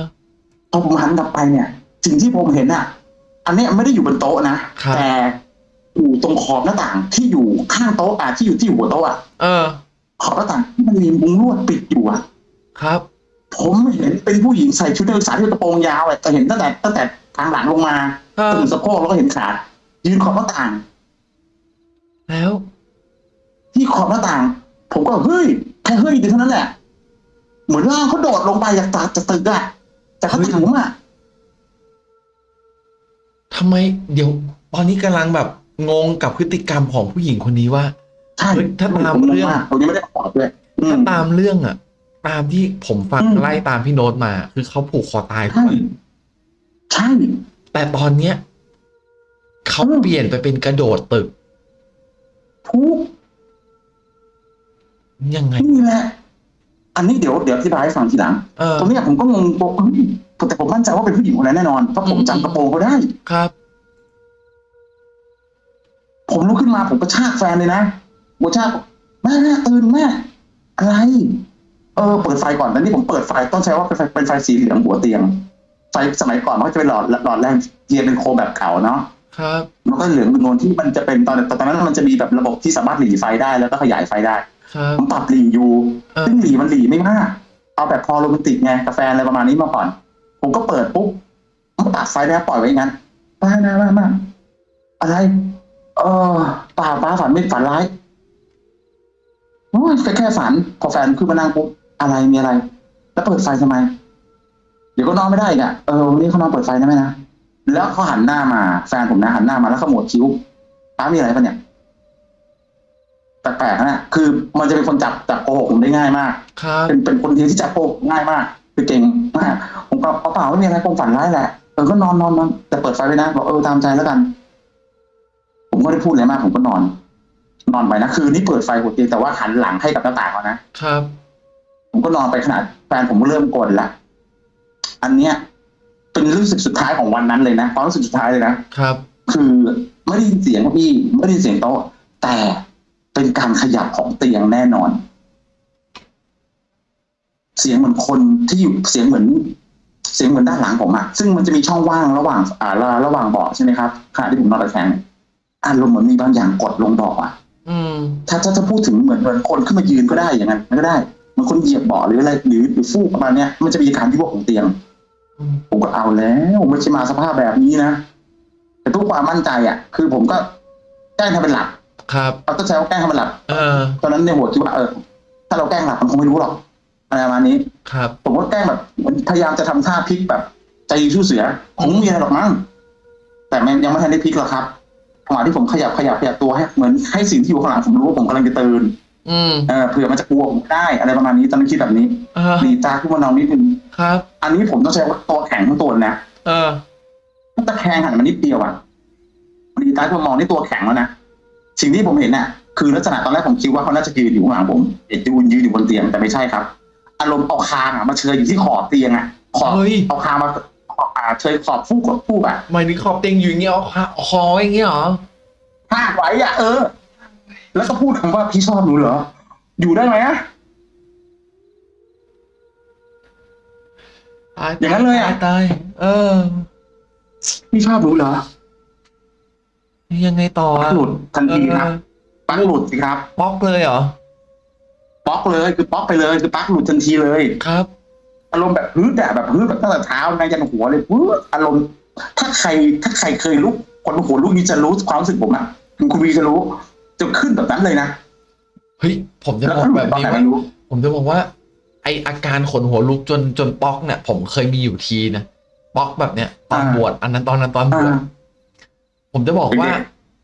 Speaker 1: พอผมหันกลับไปเนี่ยสิ่งที่ผมเห็นอะอันเนี้ยไม่ได้อยู่บนโต๊ะนะครับ แต่อยู่ตรงขอบหน้าต่างที่อยู่ข้างโต๊ะอะที่อยู่ที่อยู่หัวโต๊ะอะ
Speaker 2: เออ
Speaker 1: ขอบหน้าต่างที่มันมีมุ้งลวดปิดอยู่อะ
Speaker 2: ครับ
Speaker 1: ผมเห็นเป็นผู้หญิงใส่ชุดนักศึกษาที่กระโปรงยาวอะแต่เห็นตั้งแต่ตั้งแต่ทางหลังลงมา
Speaker 2: เออ
Speaker 1: ถึงสะโพกแล้วก็เห็นขายืนขอบหน้าต่าง
Speaker 2: แล้ว
Speaker 1: ที่ขอบหน้าต่าง ผมก็เฮ้ยแค่เฮ้ยเดียวเท่านั้นแหละเหมือนร่างเขาโดดลงไปจากตาจากตึกอะจากข้างถังอะ
Speaker 2: ทำไมเดี๋ยว ตอนนี้กำลังแบบงงกับพฤติกรรมของผู้หญิงคนนี้ว่า
Speaker 1: ใช่
Speaker 2: เฮ้ยถ้าตาม
Speaker 1: ผงง
Speaker 2: เรื่อง
Speaker 1: กผมยังไม่ได้ขอด้วยอื
Speaker 2: ถ้ามตามเรื่องอะตามที่ผมฟัง
Speaker 1: อืม
Speaker 2: ไล่ตามพี่โน้ตมา คือเขาผูกคอตายถูก
Speaker 1: ใช่
Speaker 2: ไหม
Speaker 1: ใช่
Speaker 2: แต่ตอนเนี้ยเขา
Speaker 1: อืม
Speaker 2: เปลี่ยนไปเป็นกระโดดตึก
Speaker 1: ทุก
Speaker 2: ยังไง
Speaker 1: นี่แหละอันนี้เดี๋ยวเดี๋ยวอธิบายให้ฟังทีหลัง
Speaker 2: เออ
Speaker 1: ตรงเนี้ยผมก็งงบอกเฮ้ยแต่ผมมั่นใจว่าเป็นผู้หญิงคนนั้นแน่นอนเพราะผม
Speaker 2: อืม
Speaker 1: จำกระโปรงเขาได้
Speaker 2: ครับ
Speaker 1: ผมลุกขึ้นมาผมก็ชากแฟนเลยนะผมชากแม่แม่ตื่นแม่อะไรเออเปิดไฟก่อนตอนนี้ผมเปิดไฟต้องใช้ว่าเป็นไฟเป็นไฟสีเหลืองหัวเตียง ไฟสมัยก่อนมันก็จะเป็นหลอดหลอดแรงเทียนเป็นโคมแบบเก่าเนาะ
Speaker 2: ครับ
Speaker 1: มันก็เหลืองเป็นโนนที่มันจะเป็นตอนตอนนั้นมันจะมีแบบระบบที่สามารถหลีไฟได้แล้วก็ขยายไฟได้
Speaker 2: ครับ
Speaker 1: ผมปรับหลีอยู่
Speaker 2: เออ
Speaker 1: ซึ่งหลีมันหลีไม่มากเอาแบบพอโรแมนติกไงกาแฟนอะไรประมาณนี้มาก่อน ผมก็เปิดปุ๊บมันตัดไฟได้ปล่อยไว้อย่างนั้นป้านะมามาอะไร เออป่าป้าฝันไม่ฝันร้ายโอ้ยแค่แค่ฝันพอแฟนขึ้นมานั่งปุ๊บอะไรมีอะไร แล้วเปิดไฟทำไม เดี๋ยวก็นอนไม่ได้อีกอะเออวันนี้เขานอนเปิดไฟได้ไหมนะแล้วเขาหันหน้ามา แฟนผมนะหันหน้ามาแล้วขมวดคิ้วป้ามีอะไรปะเนี่ย แปลกๆนะคือมันจะเป็นคนจับจับโกหกผมได้ง่ายมาก
Speaker 2: ครับ
Speaker 1: เป็นเป็นคนเดียวที่จับโกหกง่ายมากคือเก่งมากผมก็เอาเปล่าไม่มีอะไรคงฝันร้ายแหละเออก็นอนนอนนอนแต่เปิดไฟไว้นะบอกเออตามใจแล้วกัน ผมก็ได้พูดอะไรมาก ผมก็นอน นอนไปนะคือนี่เปิดไฟหัวเตียงแต่ว่าหันหลังให้กับหน้าต่างเขานะครับ ผมก็นอนไปขนาดแฟนผมก็เริ่มกลนละอันเนี้ย เป็นรู้สึกสุดท้ายของวันนั้นเลยนะความรู้สึกสุดท้ายเลยนะ
Speaker 2: ครับ
Speaker 1: คือไม่ได้ยินเสียงเก้าอี้ไม่ได้ยินเสียงโต๊ะแต่ เป็นการขยับของเตียงแน่นอน เสียงเหมือนคนที่อยู่เสียงเหมือน เสียงเหมือนด้านหลังผมอะซึ่งมันจะมีช่องว่างระหว่าง อ่าระระหว่างเบาะใช่ไหมครับขณะที่ผมนอนตะแคงอารมณ์เหมือนมีบางอย่างกดลงเบาะอะ
Speaker 2: อืม
Speaker 1: ถ้าถ้าจะพูดถึงเหมือนเหมือนคนขึ้นมายืนก็ได้อย่างนั้นก็ได้เหมันคนเหยียบเบาะหรืออะไรหรือหรือฟูกประมาณเนี้ยมันจะมีการที่พวกของเตียง
Speaker 2: อืม
Speaker 1: ผมก็เอาแล้วไม่ใช่มาสภาพแบบนี้นะแต่ทุกความมั่นใจอะ คือผมก็แกล้งทำเป็นหลับ
Speaker 2: ครับ
Speaker 1: เราต้องใช้ว่าแกล้งทำเป็นหลับ
Speaker 2: เออ
Speaker 1: ตอนนั้นในหัวคิดว่าเออถ้าเราแกล้งหลับมันคงไม่รู้หรอกอะไรประมาณนี้
Speaker 2: ครับ
Speaker 1: ผมก็แกล้งแบบเหมือนพยายามจะทำท่าพลิกแบบใจดีสู้เสือคงไม่มีอะไรหรอกมั้งแต่มันยังไม่ทันได้พลิกหรอกครับจังหวะที่ผมขยับขยับขยับตัวให้เหมือนให้สิ่งที่อยู่ข้างหลังผมรู้ว่าผมกำลังจะตื่น
Speaker 2: อืม
Speaker 1: เออเผื่อมันจะกลัวผมได้ อะไรประมาณนี้ตอนนั้นคิดแบบนี้
Speaker 2: เออ
Speaker 1: หนีตาขึ้นมานอนนิดนึง
Speaker 2: ครับ
Speaker 1: อันนี้ผมต้องใช้ว่าตัวแข็งทั้งตัวเลยนะ
Speaker 2: เออ
Speaker 1: ถ้าตะแคงหันมานิดเดียวอะหนีตาขึ้นมามองนี่ตัวแข็งแล้วนะ สิ่งที่ผมเห็นน่ะคือลักษณะตอนแรกผมคิดว่าเขาน่าจะยืนอยู่ข้างหลังผมเด็กยืนยืนอยู่บนเตียงแต่ไม่ใช่ครับ อารมณ์เอาคางอะมาเชยอยู่ที่ขอบเตียงอะขอบ
Speaker 2: เฮ้ย
Speaker 1: เอาคางมาขอบอ่าเชยขอบฟูกกับฟูกอะ
Speaker 2: หมายถึงขอบเตียงอยู่อย่างเงี้ยเอาขาคออย่างเงี้ยเหรอ
Speaker 1: พาดไว้อะเออ แล้วก็พูดคำว่าพี่ชอบหนูเหรอ อยู่ได้ไหมอะ
Speaker 2: ตาย
Speaker 1: อย่างนั้นเลยอะ
Speaker 2: ตตาย เออ
Speaker 1: พี่ชอบหนูเหรอ
Speaker 2: ยังไงต่อ
Speaker 1: ปัก
Speaker 2: อะ
Speaker 1: หลุดทันทีครับ
Speaker 2: เออ
Speaker 1: ปักหลุดสิครับ
Speaker 2: บล็อกเลยเหรอ
Speaker 1: ป๊อกเลยคือป๊อกไปเลยคือปักหลุดทันทีเลย
Speaker 2: ครับ
Speaker 1: อารมณ์แบบพื้นแต่แบบพื้นแบบตั้งแต่เท้าในยันหัวเลยพื้นอารมณ์ ถ้าใครถ้าใครเคยลุกคนหัวลุกนี้จะรู้ความรู้สึกผมอะคุณคุณวีจะรู้ จะขึ้นแบบนั้นเลยนะ
Speaker 2: เฮ้ยผมจะ
Speaker 1: แล้ว
Speaker 2: บอก
Speaker 1: ก็หลุ
Speaker 2: แบ
Speaker 1: ด
Speaker 2: บ
Speaker 1: ตอน
Speaker 2: นี้
Speaker 1: ไหน
Speaker 2: ว่า
Speaker 1: ไม่รู้
Speaker 2: ผมจะบอกว่า ไออาการขนหัวลุกจนจนป๊อกเนี่ย ผมเคยมีอยู่ทีนะป๊อกแบบเนี้ยตอน
Speaker 1: อ่า
Speaker 2: บวชอันนั้นตอนนั้นตอนบวช
Speaker 1: อ่า
Speaker 2: ผมจะบอกว่า
Speaker 1: เป็นไง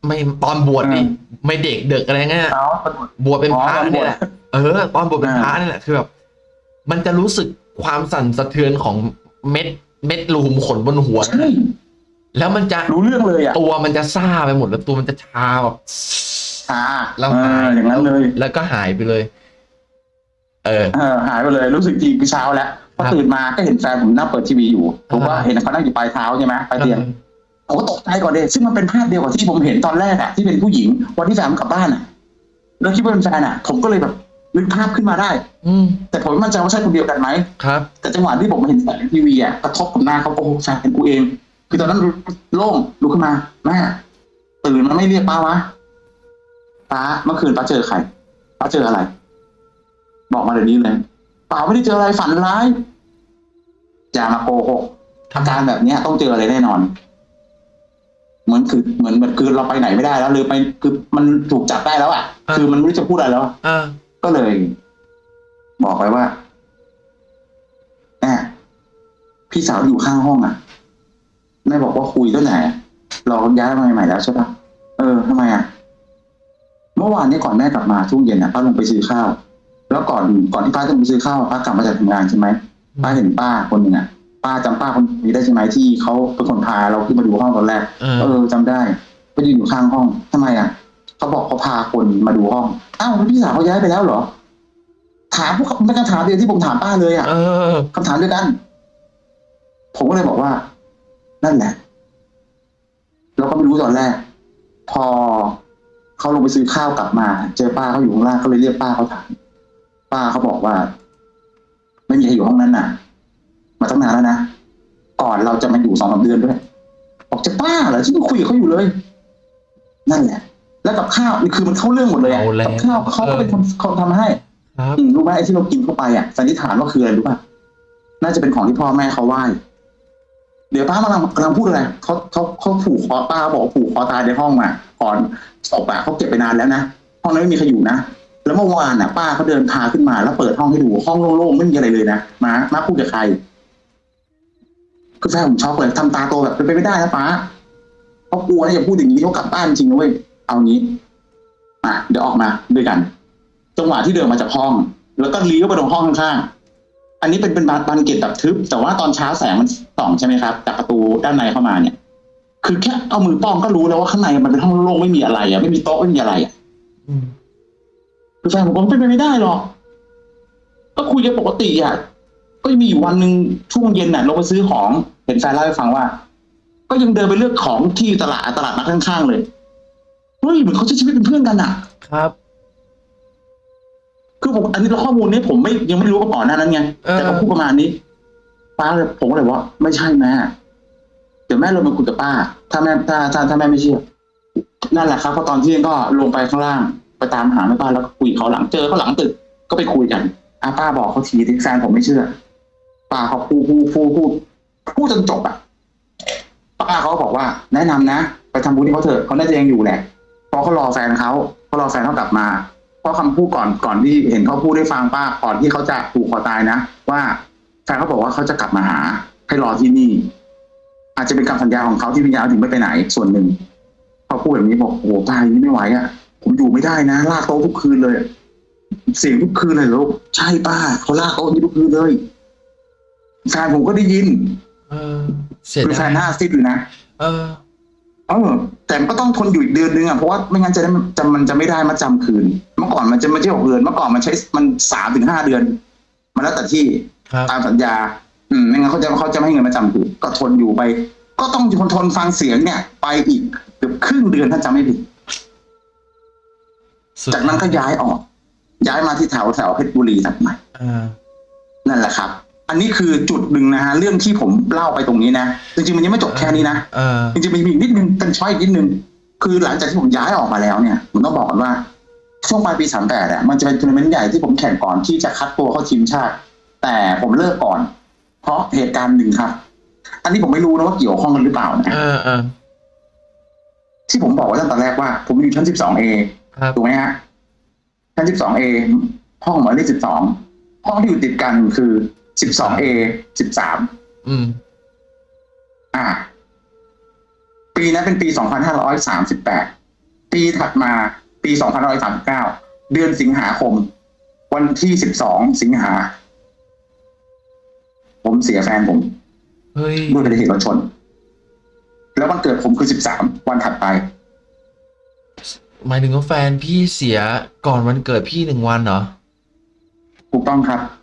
Speaker 2: ไม่ตอนบวชดิ
Speaker 1: อ่า
Speaker 2: ไม่เด็กเด็กอะไรเงี้ย
Speaker 1: เอา
Speaker 2: บวชเป็นพระ
Speaker 1: อ๋อตอนบวช
Speaker 2: เนี่ยแหละเออ ตอนบวชเป็นพระนี่แหละคือแบบมันจะรู้สึกความสั่นสะเทือนของเม็ด เม็ดรูมขนบนหัว
Speaker 1: ใช่
Speaker 2: แล้วมันจะ
Speaker 1: รู้เรื่องเลยอะ
Speaker 2: ตัวมันจะซ่าไปหมดแล้วตัวมันจะชาแบบ
Speaker 1: อ่า
Speaker 2: แล้ว
Speaker 1: เอ
Speaker 2: หาย
Speaker 1: ออย่างนั้นเลย
Speaker 2: แล้วก็หายไปเลย เออ
Speaker 1: เออหายไปเลย รู้สึกจริงคือเช้าแล้วพอ
Speaker 2: ครับ
Speaker 1: ตื่นมาก็เห็นแฟนผมนั่งเปิดทีวีอยู่ผมว่า
Speaker 2: อ่า
Speaker 1: เห็นเขานั่งอยู่ปลายเท้าใช่ไหมปลายเตียง ผมก็ตกใจก่อนเลยซึ่งมันเป็นภาพเดียวกับที่ผมเห็นตอนแรกอะที่เป็นผู้หญิงวันที่แฟนผมกลับบ้านอะแล้วคิดว่าเป็นแฟนอะผมก็เลยแบบนึกภาพขึ้นมาได้
Speaker 2: อืม
Speaker 1: แต่ผมไม่มั่นใจว่าใช่คนเดียวกันไหม
Speaker 2: ครับ
Speaker 1: แต่จังหวะที่ผมเห็นแสงทีวีอะกระทบกับหน้าเขาโอ้โหแฟนกูเอง คือตอนนั้นโล่งลุกขึ้นมาแม่ตื่นมาไม่เรียกป้าวะป้าเมื่อคืนป้าเจอใครป้าเจออะไร บอกมาเดี๋ยวนี้เลยเปล่าไม่ได้เจออะไรฝันร้ายอย่ามาโกหกอาการแบบเนี้ยต้องเจออะไรแน่นอน เหมือนคือเหมือนเหมือนคือเราไปไหนไม่ได้แล้วหรือไปคือมันถูกจับได้แล้วอะ
Speaker 2: อ่า
Speaker 1: คือมันไม่รู้จะพูดอะไรแล้วอะ
Speaker 2: อ่า
Speaker 1: ก็เลย บอกไปว่าแม่พี่สาวอยู่ข้างห้องอะแม่บอกว่าคุยตั้งแต่เราย้ายมาใหม่ๆแล้วใช่ปะเออทำไมอะเมื่อวานนี้ก่อนแม่กลับมาช่วงเย็นอะป้าลงไปซื้อข้าว แล้วก่อนก่อนที่ป้าจะไปซื้อข้าวป้ากลับมาจากทำงานใช่ไหมป้าเห็นป้าคนหนึ่งอะ ป้าจำป้าคนนี้ได้ใช่ไหมที่เขาเป็นคนพาเราขึ้นมาดูห้องตอนแรก
Speaker 2: เออ
Speaker 1: เออจำได้ก็ยืนอยู่ข้างห้องทำไมอะเขาบอกเขาพาคนมาดูห้องอ้าวแล้วพี่สาวเขาย้ายไปแล้วเหรอ ถามพวกไม่คำถามเดียวที่ผมถามป้าเลยอะ
Speaker 2: เออ
Speaker 1: คำถามเดียวกัน ผมก็เลยบอกว่า นั่นแหละเราก็ไม่รู้ตอนแรก พอเขาลงไปซื้อข้าวกลับมา เจอป้าเขาอยู่ข้างล่างก็เลยเรียกป้าเขาถามป้าเขาบอกว่า ไม่มีใครอยู่ห้องนั้นน่ะ มาตั้งนานแล้วนะก่อนเราจะมาอยู่สองสามเดือนด้วยบอกจะป้าเหรอที่คุยกับเขาอยู่เลย นั่นแหละ แล้วกับข้าวนี่คือมันเข้าเรื่องหมดเลยอะ
Speaker 2: เอาแล้ว
Speaker 1: กับข้าวเขาก็เป็นคนคนทำให้
Speaker 2: ครับ
Speaker 1: อืมรู้ไหมไอ้ที่เรากินเข้าไปอะสันนิษฐานว่าคืออะไรรู้ป่ะน่าจะเป็นของที่พ่อแม่เขาไหว้เดี๋ยวป้ากำลังกำลังพูดอะไรเขาเขาเขาผูกคอป้าบอกว่าผูกคอตายในห้องมาก่อนศพอะเขาเก็บไปนานแล้วนะห้องนั้นไม่มีใครอยู่นะแล้วเมื่อวานอะ ป้าเขาเดินพาขึ้นมาแล้วเปิดห้องให้ดูห้องโล่งๆไม่มีอะไรเลยนะมามาพูดกับใคร คือแฟนผมช็อกเลยทำตาโตแบบเป็นไปไม่ได้นะป้าเขากลัวนะอย่าพูดอย่างนี้เขากลับบ้านจริงนะเว้ยเอางี้อะเดี๋ยวออกมาด้วยกัน จังหวะที่เดินมาจากห้อง แล้วก็เลี้ยวไปตรงห้องข้างๆอันนี้เป็นเป็นบานบานเกล็ดแบบทึบ แต่ว่าตอนเช้าแสงมันส่องใช่ไหมครับจากประตูด้านในเข้ามาเนี่ย คือแค่เอามือป้องก็รู้แล้วว่าข้างในมันเป็นห้องโล่งๆไม่มีอะไรอะไม่มีโต๊ะไม่มีอะไรอะ
Speaker 2: อืม
Speaker 1: คือแฟนผมบอกเป็นไปไม่ได้หรอกก็คุยกันปกติอะ ก็มีอยู่วันหนึ่งช่วงเย็นน่ะลงไปซื้อของ เห็นแฟนเล่าให้ฟังว่า ก็ยังเดินไปเลือกของที่ตลาดตลาดนัดข้างๆเลยเฮ้ยเหมือนเขาใช้ชีวิตเป็นเพื่อนกันอะ
Speaker 2: ครับ
Speaker 1: คือผมอันนี้ข้อมูลนี้ผมไม่ยังไม่รู้มาก่อนหน้านั้นไง
Speaker 2: เออ
Speaker 1: แต่เขาพูดประมาณนี้ ป้าเลยผมก็เลยว่าไม่ใช่แม่เดี๋ยวแม่ลงมาคุยกับป้า ถ้าแม่ถ้าถ้าถ้าแม่ไม่เชื่อนั่นแหละครับพอตอนเที่ยงก็ลงไปข้างล่าง ไปตามหาแม่ป้าแล้วก็คุยกับเขาหลังเจอเขาหลังตึกก็ไปคุยกันอาป้าบอกเขาทีที่แฟนผมไม่เชื่อ ป้าเขาพูดพูดพูดพูดพูดจนจบอะป้าเขาบอกว่า แนะนำนะไปทำบุญที่เขาเถอะเขาน่าจะยังอยู่แหละเพราะเขารอแฟนเขาเขารอแฟนเขากลับมาเพราะคำพูดก่อนก่อนที่เห็นเขาพูดได้ฟังป้าก่อนที่เขาจะผูกคอตายนะว่าแฟนเขาบอกว่าเขาจะกลับมาหา ให้รอที่นี่ อาจจะเป็นคำสัญญาของเขาที่วิญญาณถึงไม่ไปไหนส่วนหนึ่งเขาพูดแบบนี้บอกโอ้ตายนี้ไม่ไหวอะ ผมอยู่ไม่ได้นะลากโต๊ะทุกคืนเลย เสียงทุกคืนเลยลูกใช่ป้าเขาลากโต๊ะนี้ทุกคืนเลย แฟนผมก็ได้ยิน
Speaker 2: เออ เสีย
Speaker 1: คือแฟ
Speaker 2: ดาย
Speaker 1: นหน้าซิดอยู่นะ
Speaker 2: เออ
Speaker 1: เออ แต่มันก็ต้องทนอยู่อีกเดือนนึงอะ เพราะว่าไม่งั้นจะได้จะมันจะไม่ได้มาจำคืน เมื่อก่อนมันจะไม่ใช่หกเดือน เมื่อก่อนมันใช้มันสามถึงห้าเดือน มันแล้วแต่ที่
Speaker 2: ครับ
Speaker 1: ตามสัญญา อืม ไม่งั้นเขาจะเขาจะไม่ให้เงินมาจำคืนก็ทนอยู่ไป ก็ต้องทนทนฟังเสียงเนี่ย ไปอีกเกือบครึ่งเดือนถ้าจำไม่ผิด
Speaker 2: สุด
Speaker 1: จากนั้นก็ย้ายออก ย้ายมาที่แถวแถวเพชรบุรีถัดมา
Speaker 2: อ่า
Speaker 1: นั่นแหละครับ อันนี้คือจุดหนึ่งนะฮะเรื่องที่ผมเล่าไปตรงนี้นะจริงๆมันยังไม่จบแค่นี้นะ
Speaker 2: เออ
Speaker 1: จริงๆมันมีอีกนิดนึงเป็นช้อยอีกนิดนึงคือหลังจากที่ผมย้ายออกมาแล้วเนี่ยผมต้องบอกก่อนว่าช่วงปลายปีสามแปดอะมันจะเป็นทัวร์นาเมนต์ใหญ่ที่ผมแข่งก่อนที่จะคัดตัวเข้าทีมชาติ แต่ผมเลิกก่อน เพราะเหตุการณ์หนึ่งครับ อันนี้ผมไม่รู้นะว่าเกี่ยวข้องกันหรือเปล่านะ
Speaker 2: เออเออ
Speaker 1: ที่ผมบอกไว้ตั้งแต่แรกว่า ผมอยู่ชั้นสิบสอง A
Speaker 2: ครับ
Speaker 1: ถูกไหมฮะชั้นสิบสอง A ห้องหมายเลขสิบสองห้องที่อยู่ติดกันคือ สิบสอง A สิบสาม
Speaker 2: อืม
Speaker 1: อ่า ปีนั้นเป็นปี2538ปีถัดมาปี2539เดือนสิงหาคม วันที่12สิงหา ผมเสียแฟนผม
Speaker 2: เฮ้ย
Speaker 1: ด้วยอุบัติเหตุรถชน แล้ววันเกิดผมคือ13วันถัดไป
Speaker 2: หมายถึงว่าแฟนพี่เสียก่อนวันเกิดพี่หนึ่งวันเหรอ
Speaker 1: ถูกต้องครับ
Speaker 2: โอ้ย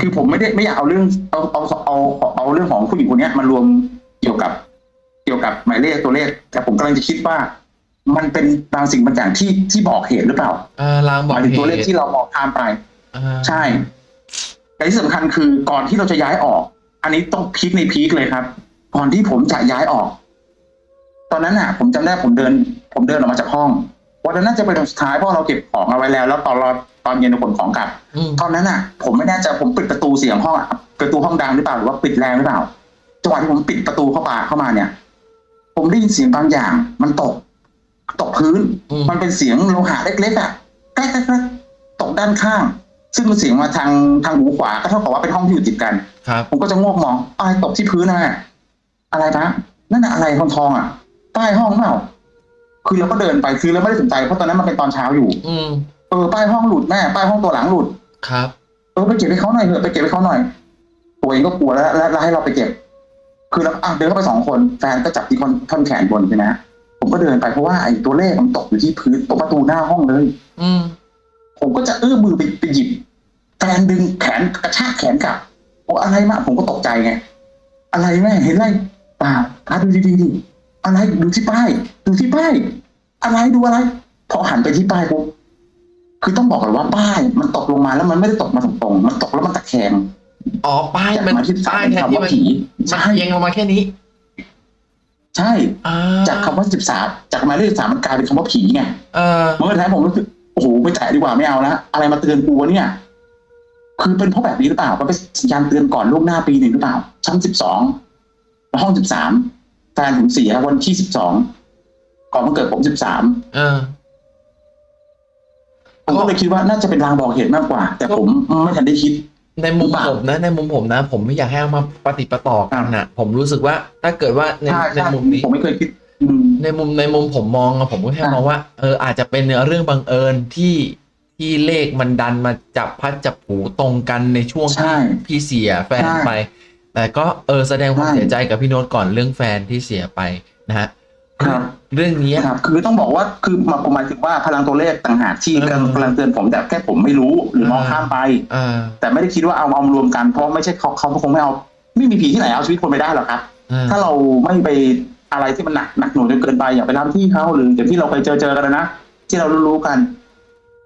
Speaker 1: คือผมไม่ได้ไม่อยากเอาเรื่องเอาเอาเอาเอาเอาเรื่องของผู้หญิงคนเนี้ยมารวมเกี่ยวกับเกี่ยวกับหมายเลขตัวเลข แต่ผมกำลังจะคิดว่า มันเป็นบางสิ่งบางอย่างที่ที่บอกเหตุหรือเปล่า
Speaker 2: อ่าลาง
Speaker 1: ห
Speaker 2: บอก
Speaker 1: มายถึง
Speaker 2: เห
Speaker 1: ตัวเลข
Speaker 2: ตุ
Speaker 1: ที่เรามองข้ามไป
Speaker 2: อ่า
Speaker 1: ใช่แต่ที่สำคัญคือก่อนที่เราจะย้ายออก อันนี้ต้องพีคในพีคเลยครับ ก่อนที่ผมจะย้ายออก ตอนนั้นน่ะ ผมจำได้ผมเดิน ผมเดินออกมาจากห้องวันนั้นน่าจะเป็นวันสุดท้ายเพราะเราเก็บของเอาไว้แล้ว แล้วตอนเราต อนเย็นเราขนของกลับ
Speaker 2: อืม
Speaker 1: ตอนนั้นน่ะ ผมไม่แน่ใจผมปิดประตูเสียงห้องอะประตูห้องดังหรือเปล่าหรือว่าปิดแรงหรือเปล่าจังหวะที่ผมปิดประตูเข้ามาเข้ามาเนี่ย ผมได้ยินเสียงบางอย่าง มันตก ตกพื้น
Speaker 2: อืม
Speaker 1: มันเป็นเสียงโลหะเล็กๆอะแกล้กๆๆตกด้านข้าง ซึ่งมันเสียงมาทางทางหูขวาก็เท่ากับว่าเป็นห้องที่อยู่ติดกัน
Speaker 2: ครับ
Speaker 1: ผมก็จะงวกมองอะไรตกที่พื้นนะแม่อะไรนะนั่นน่ะอะไรทองทองๆอะใต้ห้องเปล่าคือเราก็เดินไปคือเราไม่ได้สนใจเพราะตอนนั้นมันเป็นตอนเช้าอยู่
Speaker 2: อืม
Speaker 1: เออป้ายห้องหลุดแม่ป้ายห้องตัวหลังหลุด
Speaker 2: ครับ
Speaker 1: เออไปเก็บให้เขาหน่อยเถอะไปเก็บให้เขาหน่อยตัวเองก็กลัวแล้วแล้วแล้วให้เราไปเก็บ คือเราอะเดินเข้าไปสองคนแฟนก็จับที่คนท่อนแขนบนใช่ไหมผมก็เดินไปเพราะว่าไอ้ตัวเลขมันตกอยู่ที่พื้นตรงประตูหน้าห้องเลย
Speaker 2: อืม
Speaker 1: ผมก็จะเอื้อมมือไปไปหยิบแฟนดึงแขนกระชากแขนกลับบอกอะไรมาผมก็ตกใจไงอะไรแม่เห็นอะไรเปล่าอะดูดีๆดิอะไรดูที่ป้าย ดูที่ป้าย อะไรดูอะไร พอหันไปที่ป้ายปุ๊บ คือต้องบอกเลยว่าป้ายมันตกลงมาแล้วมันไม่ได้ตกมาตรงๆมันตกแล้วมันตะแคง
Speaker 2: อ๋อป้าย
Speaker 1: จาก
Speaker 2: มัน
Speaker 1: หมายที่สา
Speaker 2: ป้ามยแทน
Speaker 1: คำ
Speaker 2: ที่
Speaker 1: ว่า
Speaker 2: มัน
Speaker 1: ผี
Speaker 2: มัน
Speaker 1: ใช่
Speaker 2: เอียงออกมาแค่นี้
Speaker 1: ใช่
Speaker 2: อ่า
Speaker 1: จากคำว่าสิบสามจากหมายเลขสิบสามมันกลายเป็นคำว่าผีไง
Speaker 2: เออ
Speaker 1: เมื่อท้ายผมรู้สึกโอ้โหไม่แตะดีกว่าไม่เอาละอะไรมาเตือนกูวะเนี่ย คือเป็นเพราะแบบนี้หรือเปล่ามันเป็นสัญญาณเตือนก่อนล่วงหน้าปีหนึ่งหรือเปล่า ชั้นสิบสองห้องสิบสามแฟนผมเสียวันที่สิบสองก่อนวันเกิดผมสิบสาม
Speaker 2: เออ
Speaker 1: ผมก็เลยคิดว่าน่าจะเป็นรางบอกเหตุมากกว่า แต่ผมไม่ทันได้คิด
Speaker 2: ในมุม
Speaker 1: หรือเปล่า
Speaker 2: ผมนะในมุมผมนะ ผมไม่อยากให้เอามาปฏิปต่อกันนะผมรู้สึกว่าถ้าเกิดว่าใน
Speaker 1: ใช่
Speaker 2: ใน
Speaker 1: ใช่
Speaker 2: มุมนี้
Speaker 1: ผมไม่เคยคิดอืม
Speaker 2: ในมุมในมุมผมมองอะผมก็แค่
Speaker 1: อะ
Speaker 2: มองว่าเอออาจจะเป็นเรื่องบังเอิญที่ที่เลขมันดันมาจับพัดจับผูตรงกันในช่วง
Speaker 1: ใช่
Speaker 2: ที่พี่เสียแฟน
Speaker 1: ใช่
Speaker 2: ไป แต่ก็เออแสดงความ
Speaker 1: ใช่
Speaker 2: เสียใจกับพี่โน้ตก่อนเรื่องแฟนที่เสียไปนะฮะ
Speaker 1: ครับ
Speaker 2: เรื่องนี้
Speaker 1: ครับคือต้องบอกว่าคือมาผมหมายถึงว่าพลังตัวเลขต่างหากที่
Speaker 2: เออกำ
Speaker 1: ลังกำลังเตือนผมแต่แค่ผมไม่รู้หรือมองข้ามไป
Speaker 2: อ่า
Speaker 1: แต่ไม่ได้คิดว่าเอาเอามารวมกันเพราะไม่ใช่เขาเขาคงไม่เอาไม่มีผีที่ไหนเอาชีวิตคนไปได้หรอกครับ
Speaker 2: อ่า
Speaker 1: ถ้าเราไม่ไปอะไรที่มันหนักหนักหน่วงจนเกินไปอย่าไปรับที่เขาหรืออย่างที่เราเคยเจอเจอกันนะที่เรารู้ๆกัน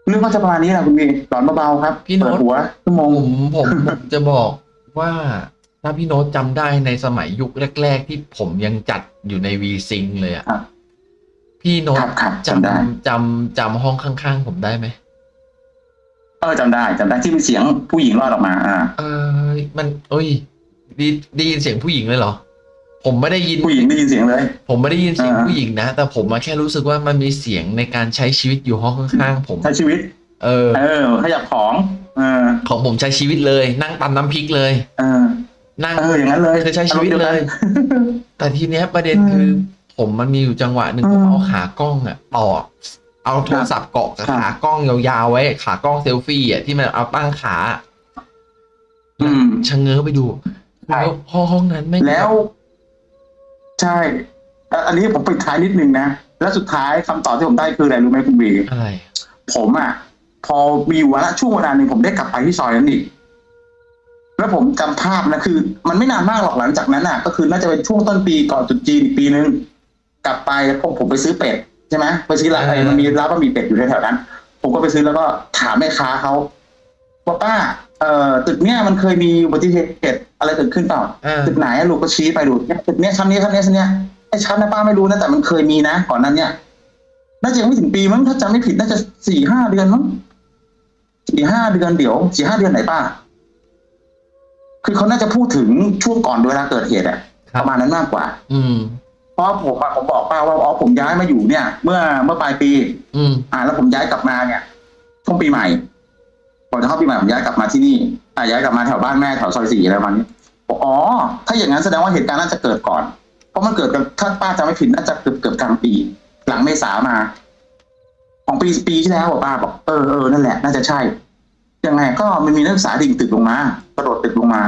Speaker 1: เรื่องก็จะประมาณนี้แหละคุณวีหลอนเบาๆครับ
Speaker 2: พี่โน้
Speaker 1: เปิ
Speaker 2: ต
Speaker 1: ดหัวชั่วโมง
Speaker 2: ผมผมผมจะบอกว่า ถ้าพี่โน้ตจำได้ในสมัยยุคแรก ๆ ที่ผมยังจัดอยู่ในวีซิงเลยอะ
Speaker 1: ครับ
Speaker 2: พี่โน้
Speaker 1: ค
Speaker 2: ต
Speaker 1: รับครับ
Speaker 2: จ
Speaker 1: จำได้ำ
Speaker 2: จำจำห้องข้างๆ ผมได้ไหม
Speaker 1: เออจำได้จำได้ที่มีเสียงผู้หญิงรอดออกมา อ่า
Speaker 2: เออมันเอ้ยไดีได้ยินเสียงผู้หญิงเลยเหรอ ผมไม่ได้ยิน
Speaker 1: ผู้หญิงได้ยินเสียงเลย
Speaker 2: ผมไม่ได้ยินเสียง
Speaker 1: อ่า
Speaker 2: ผู้หญิงนะ แต่ผมมาแค่รู้สึกว่ามันมีเสียงในการใช้ชีวิตอยู่ห้องข้างๆ ผม
Speaker 1: ใช้ชีวิต
Speaker 2: เออ
Speaker 1: เออขยับของ เออ
Speaker 2: ของผมใช้ชีวิตเลย นั่งตำน้ำพริกเลย
Speaker 1: เออ
Speaker 2: นั่ง
Speaker 1: เอออย่างนั้นเลย
Speaker 2: คือใช้ชีวิตเลย แต่ทีเนี้ยประเด็น
Speaker 1: อืม
Speaker 2: คือ ผมมันมีอยู่จังหวะหนึ่ง
Speaker 1: อืม
Speaker 2: ผมเอาขากล้องอะต่อเอาโทรศัพท์เกาะกับ
Speaker 1: ครับ
Speaker 2: ขากล้องยาวๆไว้ ขากล้องเซลฟี่อะที่มันเอาตั้งขา
Speaker 1: อืม
Speaker 2: ชะเง้อไปดู
Speaker 1: ใช่
Speaker 2: แล้วห้องห้องนั้นไม่ง
Speaker 1: แล้ว ใช่อะอันนี้ผมปิดท้ายนิดนึงนะ แล้วสุดท้ายคำตอบที่ผมได้คืออะไรรู้ไหมคุณบี
Speaker 2: อะไร
Speaker 1: ผมอะ พอมีอยู่วาระช่วงเวลาหนึ่งผมได้กลับไปที่ซอยนั้นอีก แล้วผมจำภาพนะคือ มันไม่นานมากหรอกหลังจากนั้นอะ ก็คือน่าจะเป็นช่วงต้นปีก่อนตรุษจีนอีกปีนึงกลับไปแล้วผมผมไปซื้อเป็ดใช่ไหมไปซื้อร้านอะไรมันมีร้านบะหมี่เป็ดอยู่แถวๆนั้น ผมก็ไปซื้อแล้วก็ถามแม่ค้าเขาว่าป้าเอ่อตึกเนี้ยมันเคยมีอุบัติเหตุอะไรเกิดขึ้นเปล่า
Speaker 2: อ่า
Speaker 1: ตึกไหนอะลูกก็ชี้ไปดูเนี่ยตึกเนี้ยชั้นนี้ชั้นนี้ชั้นเนี้ยไอ้ชั้นนะป้าไม่รู้นะแต่มันเคยมีนะก่อนนั้นเนี่ยน่าจะยังไม่ถึงปีมั้งถ้าจำไม่ผิดน่าจะสี่ห้าเดือนมั้งสี่ห้าเดือนเดี๋ยวสี่ห้าเดือนไหนป้า คือเขาน่าจะพูดถึงช่วงก่อนเวลาเกิดเหตุอะ
Speaker 2: ครั
Speaker 1: ป
Speaker 2: บ
Speaker 1: ระมาณนั้นมากกว่า
Speaker 2: อืม
Speaker 1: เพราะผมอะผมบอกป้าว่าอ๋อผมย้ายมาอยู่เนี่ย เมื่อเมื่อปลายปี
Speaker 2: อืม
Speaker 1: อ่า แล้วผมย้ายกลับมาเนี่ยช่วงปีใหม่ก่อนจะเข้าปีใหม่ผมย้ายกลับมาที่นี่อ่าย้ายกลับมาแถวบ้านแม่แถวซอยสี่อะไรประมาณนี้บอกอ๋อ ถ้าอย่างนั้นแสดงว่าเหตุการณ์น่าจะเกิดก่อน เพราะมันเกิดกันถ้าป้าจำไม่ผิดน่าจะเกือบเกือบกลางปี หลังเมษามา ของปีปีที่แล้วบอกป้าบอกเออเออนั่นแหละน่าจะใช่ ยังไงก็มันมีนักศึกษาดิ่งตึกลงมากระโดดตึกลงมา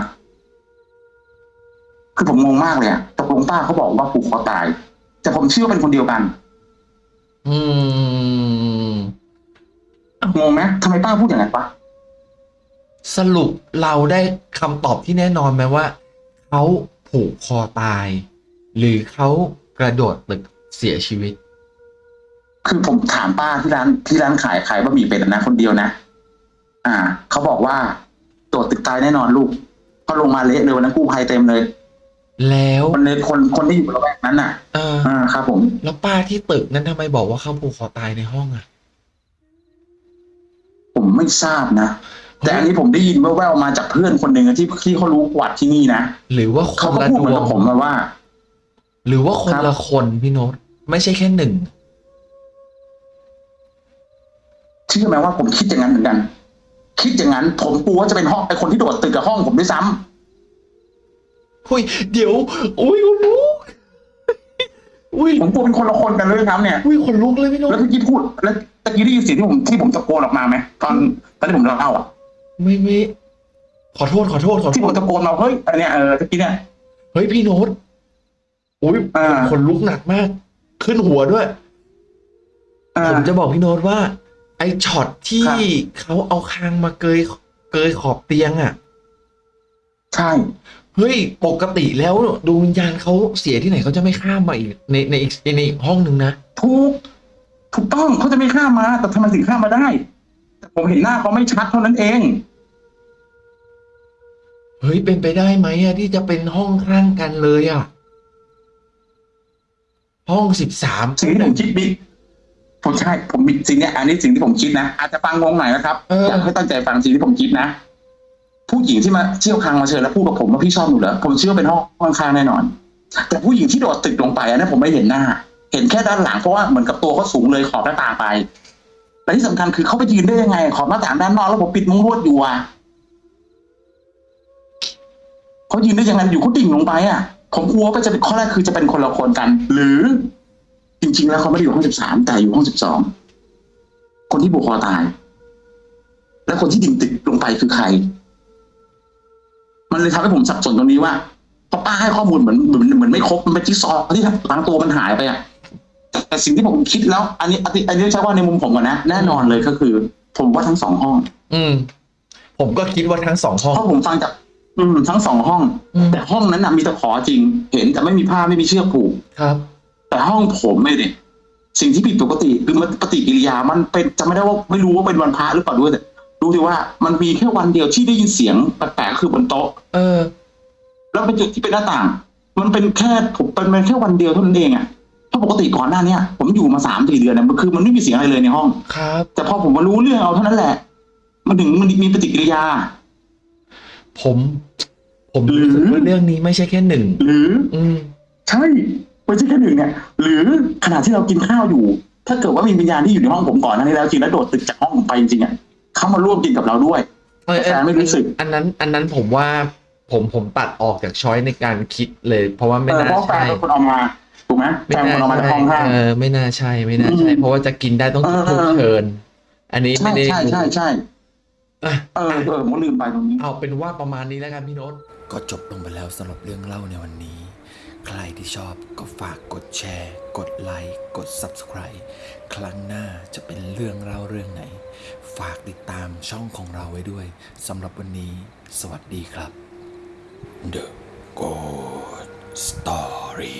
Speaker 1: คือผมงงมากเลยอะตกลงป้าเขาบอกว่าผูกคอตาย แต่ผมเชื่อว่าเป็นคนเดียวกัน
Speaker 2: อืม
Speaker 1: งงไหมทำไมป้าพูดอย่างนั้นปะ
Speaker 2: สรุปเราได้คำตอบที่แน่นอนไหมว่าเขาผูกคอตาย หรือเขากระโดดตึกเสียชีวิต
Speaker 1: คือผมถามป้าที่ร้านที่ร้านขายขายบะหมี่เป็ดนะคนเดียวนะ อ่าเขาบอกว่าตัวตึกตายแน่นอนลูกก็ลงมาเละเลยวันนั้นกู้ภัยเต็มเลย
Speaker 2: แล้ว
Speaker 1: คนในคนคนที่อยู่ระแวกนั้นน่ะ
Speaker 2: เออ
Speaker 1: อ่าครับ ผม
Speaker 2: แล้วป้าที่ตึกนั้นทำไมบอกว่าเขาผูกคอตายในห้องอะ
Speaker 1: ผมไม่ทราบนะแต่อันนี้ผมได้ยินแว่วๆมาจากเพื่อนคนหนึ่งอะที่ที่เขารู้ประวัติที่นี่นะ
Speaker 2: หรือว่าค
Speaker 1: เขา
Speaker 2: น
Speaker 1: ก็
Speaker 2: ละ
Speaker 1: พูด
Speaker 2: ด
Speaker 1: เหมือน
Speaker 2: ว
Speaker 1: กั
Speaker 2: ง
Speaker 1: บผมมาว่า
Speaker 2: หรือว่าคน
Speaker 1: ครับ
Speaker 2: ละคนพี่โน้ตไม่ใช่แค่หนึ่ง
Speaker 1: เชื่อไหมว่าผมคิดอย่างนั้นเหมือนกัน คิดอย่างนั้น ผมกลัวว่าจะเป็นห้องไอคนที่โดดตึกกับห้องผมด้วยซ้ำ
Speaker 2: อุ้ยเดี๋ยวอุ้ยคุณลุกอุ้ย
Speaker 1: ผมกลัวเป็นคนละคนกันเลยครับเนี่ย
Speaker 2: อุ้ยขนลุกเลยพี่โน้ต
Speaker 1: แล้วเมื่อกี้พูด แล้วตะกี้ได้ยินเสียงที่ผมที่ผมตะโกนออกมาไหมตอนตอนที่ผมเล่าอะ
Speaker 2: ไม่ไม่ขอโทษขอโทษขอ
Speaker 1: ที่
Speaker 2: โท
Speaker 1: ผม
Speaker 2: ษ
Speaker 1: ตะโกนมาเฮ้ยอันเนี้ยเออตะกี้เนี่ย
Speaker 2: เฮ้ยพี่โน้ตอุ้ย
Speaker 1: อ่า
Speaker 2: ขนลุกหนักมาก ขึ้นหัวด้วย
Speaker 1: อ่า
Speaker 2: ผมจะบอกพี่โน้ตว่า ไอ้ช็อตที่
Speaker 1: ครับ
Speaker 2: เขาเอาคางมาเกยเกยขอบเตียงอะ
Speaker 1: ใช่
Speaker 2: เฮ้ย ปกติแล้วดวงวิญญาณเขาเสียที่ไหนเขาจะไม่ข้ามมาอีกในในอีกในอีกห้องหนึ่งนะ
Speaker 1: ถูกถูกต้องเขาจะไม่ข้ามมา แต่ทำไมถึงข้ามมาได้ แต่ผมเห็นหน้าเขาไม่ชัดเท่านั้นเอง
Speaker 2: เฮ้ยเป็นไปได้ไหมอะที่จะเป็นห้องข้างกันเลยอะห้องสิบสาม
Speaker 1: สิ่งที่ผมคิดบิ๊ก ผมใช่ผมมีสิ่งเนี้ยอันนี้สิ่งที่ผมคิดนะอาจจะฟังงงหน่อยนะครับ
Speaker 2: เออ
Speaker 1: อยากให้ตั้งใจฟังสิ่งที่ผมคิดนะ ผู้หญิงที่มาเชี่ยวคางมาเชิญแล้วพูดกับผมว่าพี่ชอบหนูเหรอผมเชื่อเป็นห้องข้างๆแน่นอน แต่ผู้หญิงที่โดดตึกลงไปอันนั้นผมไม่เห็นหน้า เห็นแค่ด้านหลังเพราะว่าเหมือนกับตัวเขาสูงเลยขอบหน้าต่างไปแต่ที่สำคัญคือเขาไปยืนได้ยังไง ขอบหน้าต่างด้านนอกแล้วผมปิดมุ้งลวดอยู่อะเขายืนได้ยังไงอยู่เขาดิ่งลงไปอะ ผมกลัวว่าจะเป็นข้อแรกคือจะเป็นคนละคนกัน หรือ จริง ๆ แล้วเขาไม่ได้อยู่ห้องสิบสามแต่อยู่ห้องสิบสองคนที่บุกคอตาย และคนที่ดิ่งตึกลงไปคือใคร มันเลยทำให้ผมสับสนตรงนี้ว่าเพราะป้าให้ข้อมูลเหมือนเหมือนเหมือนไม่ครบมันเป็นจิ๊กซอว์ที่บางตัวมันหายไปอะแต่แต่สิ่งที่ผมคิดแล้ว อันนี้อันนี้อันนี้ใช้ว่าในมุมผมก่อนนะแน่นอนเลยก็คือ ผมว่าทั้งสองห้อง
Speaker 2: อืม ผมก็คิดว่าทั้งสองห้อง
Speaker 1: เพราะผมฟังจากอืมทั้งสองห้อง
Speaker 2: อืม
Speaker 1: แต่ห้องนั้นนะมีตะขอจริง เห็นแต่ไม่มีผ้าไม่มีเชือกผูก
Speaker 2: ครับ แต่
Speaker 1: แต่ห้องผมไม่เนี่ยสิ่งที่ผิดปกติคือมันปฏิกิริยามันเป็นจำไม่ได้ว่าไม่รู้ว่าเป็นวันพระหรือเปล่าด้วยแต่รู้ที่ว่ามันมีแค่วันเดียวที่ได้ยินเสียงแปลกๆคือบนโต๊ะ
Speaker 2: เออ
Speaker 1: แล้วเป็นจุดที่เป็นหน้าต่าง มันเป็นแค่ผมเป็นเป็นแค่วันเดียวเท่านั้นเองอะเพราะปกติก่อนหน้าเนี้ยผมอยู่มาสามสี่เดือนนะมันคือมันไม่มีเสียงอะไรเลยในห้อง
Speaker 2: ครับ
Speaker 1: แต่พอผมมารู้เรื่องเอาเท่านั้นแหละ มันถึงมันมีปฏิกิริยา
Speaker 2: ผม ผมรู้สึกว่าเรื่องนี้ไม่ใช่แค่หนึ่ง
Speaker 1: หรือ
Speaker 2: อืม
Speaker 1: ใช่ ไม่ใช่แค่หนึ่งเนี่ย หรือขณะที่เรากินข้าวอยู่ ถ้าเกิดว่ามีวิญญาณที่อยู่ในห้องผมก่อนหนั้านนี้แล้วจริงแล้วโดดตึกจากห้องผมไปจริงๆอะเขามาร่วมกินกับเราด้วย
Speaker 3: เออ
Speaker 1: แต่แฟนไม่รู้สึก
Speaker 3: อันนั้น อันนั้นผมว่าผมผมตัดออกจากช้อยในการคิดเลย เพราะว่าไม่
Speaker 1: เออ
Speaker 3: น่า
Speaker 1: เพราะแฟน
Speaker 3: ใช่
Speaker 1: เป็นคนเอามาถูกไหม
Speaker 3: ไม่
Speaker 1: แฟนเป็นคนเอามา
Speaker 3: น่า
Speaker 1: จาก
Speaker 3: ใช่
Speaker 1: ห้องห้าง
Speaker 3: เออไม่น่าใช่ไม่น่าใช่
Speaker 1: อืม
Speaker 3: เพราะว่าจะกินได้ต้อง
Speaker 1: เออ
Speaker 3: ถูกเชิญ อันนี้
Speaker 1: ใช่
Speaker 3: ไม่ได้
Speaker 1: ใช่ใช่ใช่
Speaker 3: อะ
Speaker 1: เออเออผมก็ลืมไปตรงนี้
Speaker 3: เอาเป็นว่าประมาณนี้แล้วกันพี่โน้ต
Speaker 2: ก็จบลงไปแล้วสำหรับเรื่องเล่าในวันนี้ ใครที่ชอบก็ฝากกดแชร์ กดไลค์ กด Subscribe ครั้งหน้าจะเป็นเรื่องเล่าเรื่องไหน ฝากติดตามช่องของเราไว้ด้วยสำหรับวันนี้ สวัสดีครับ The Good Story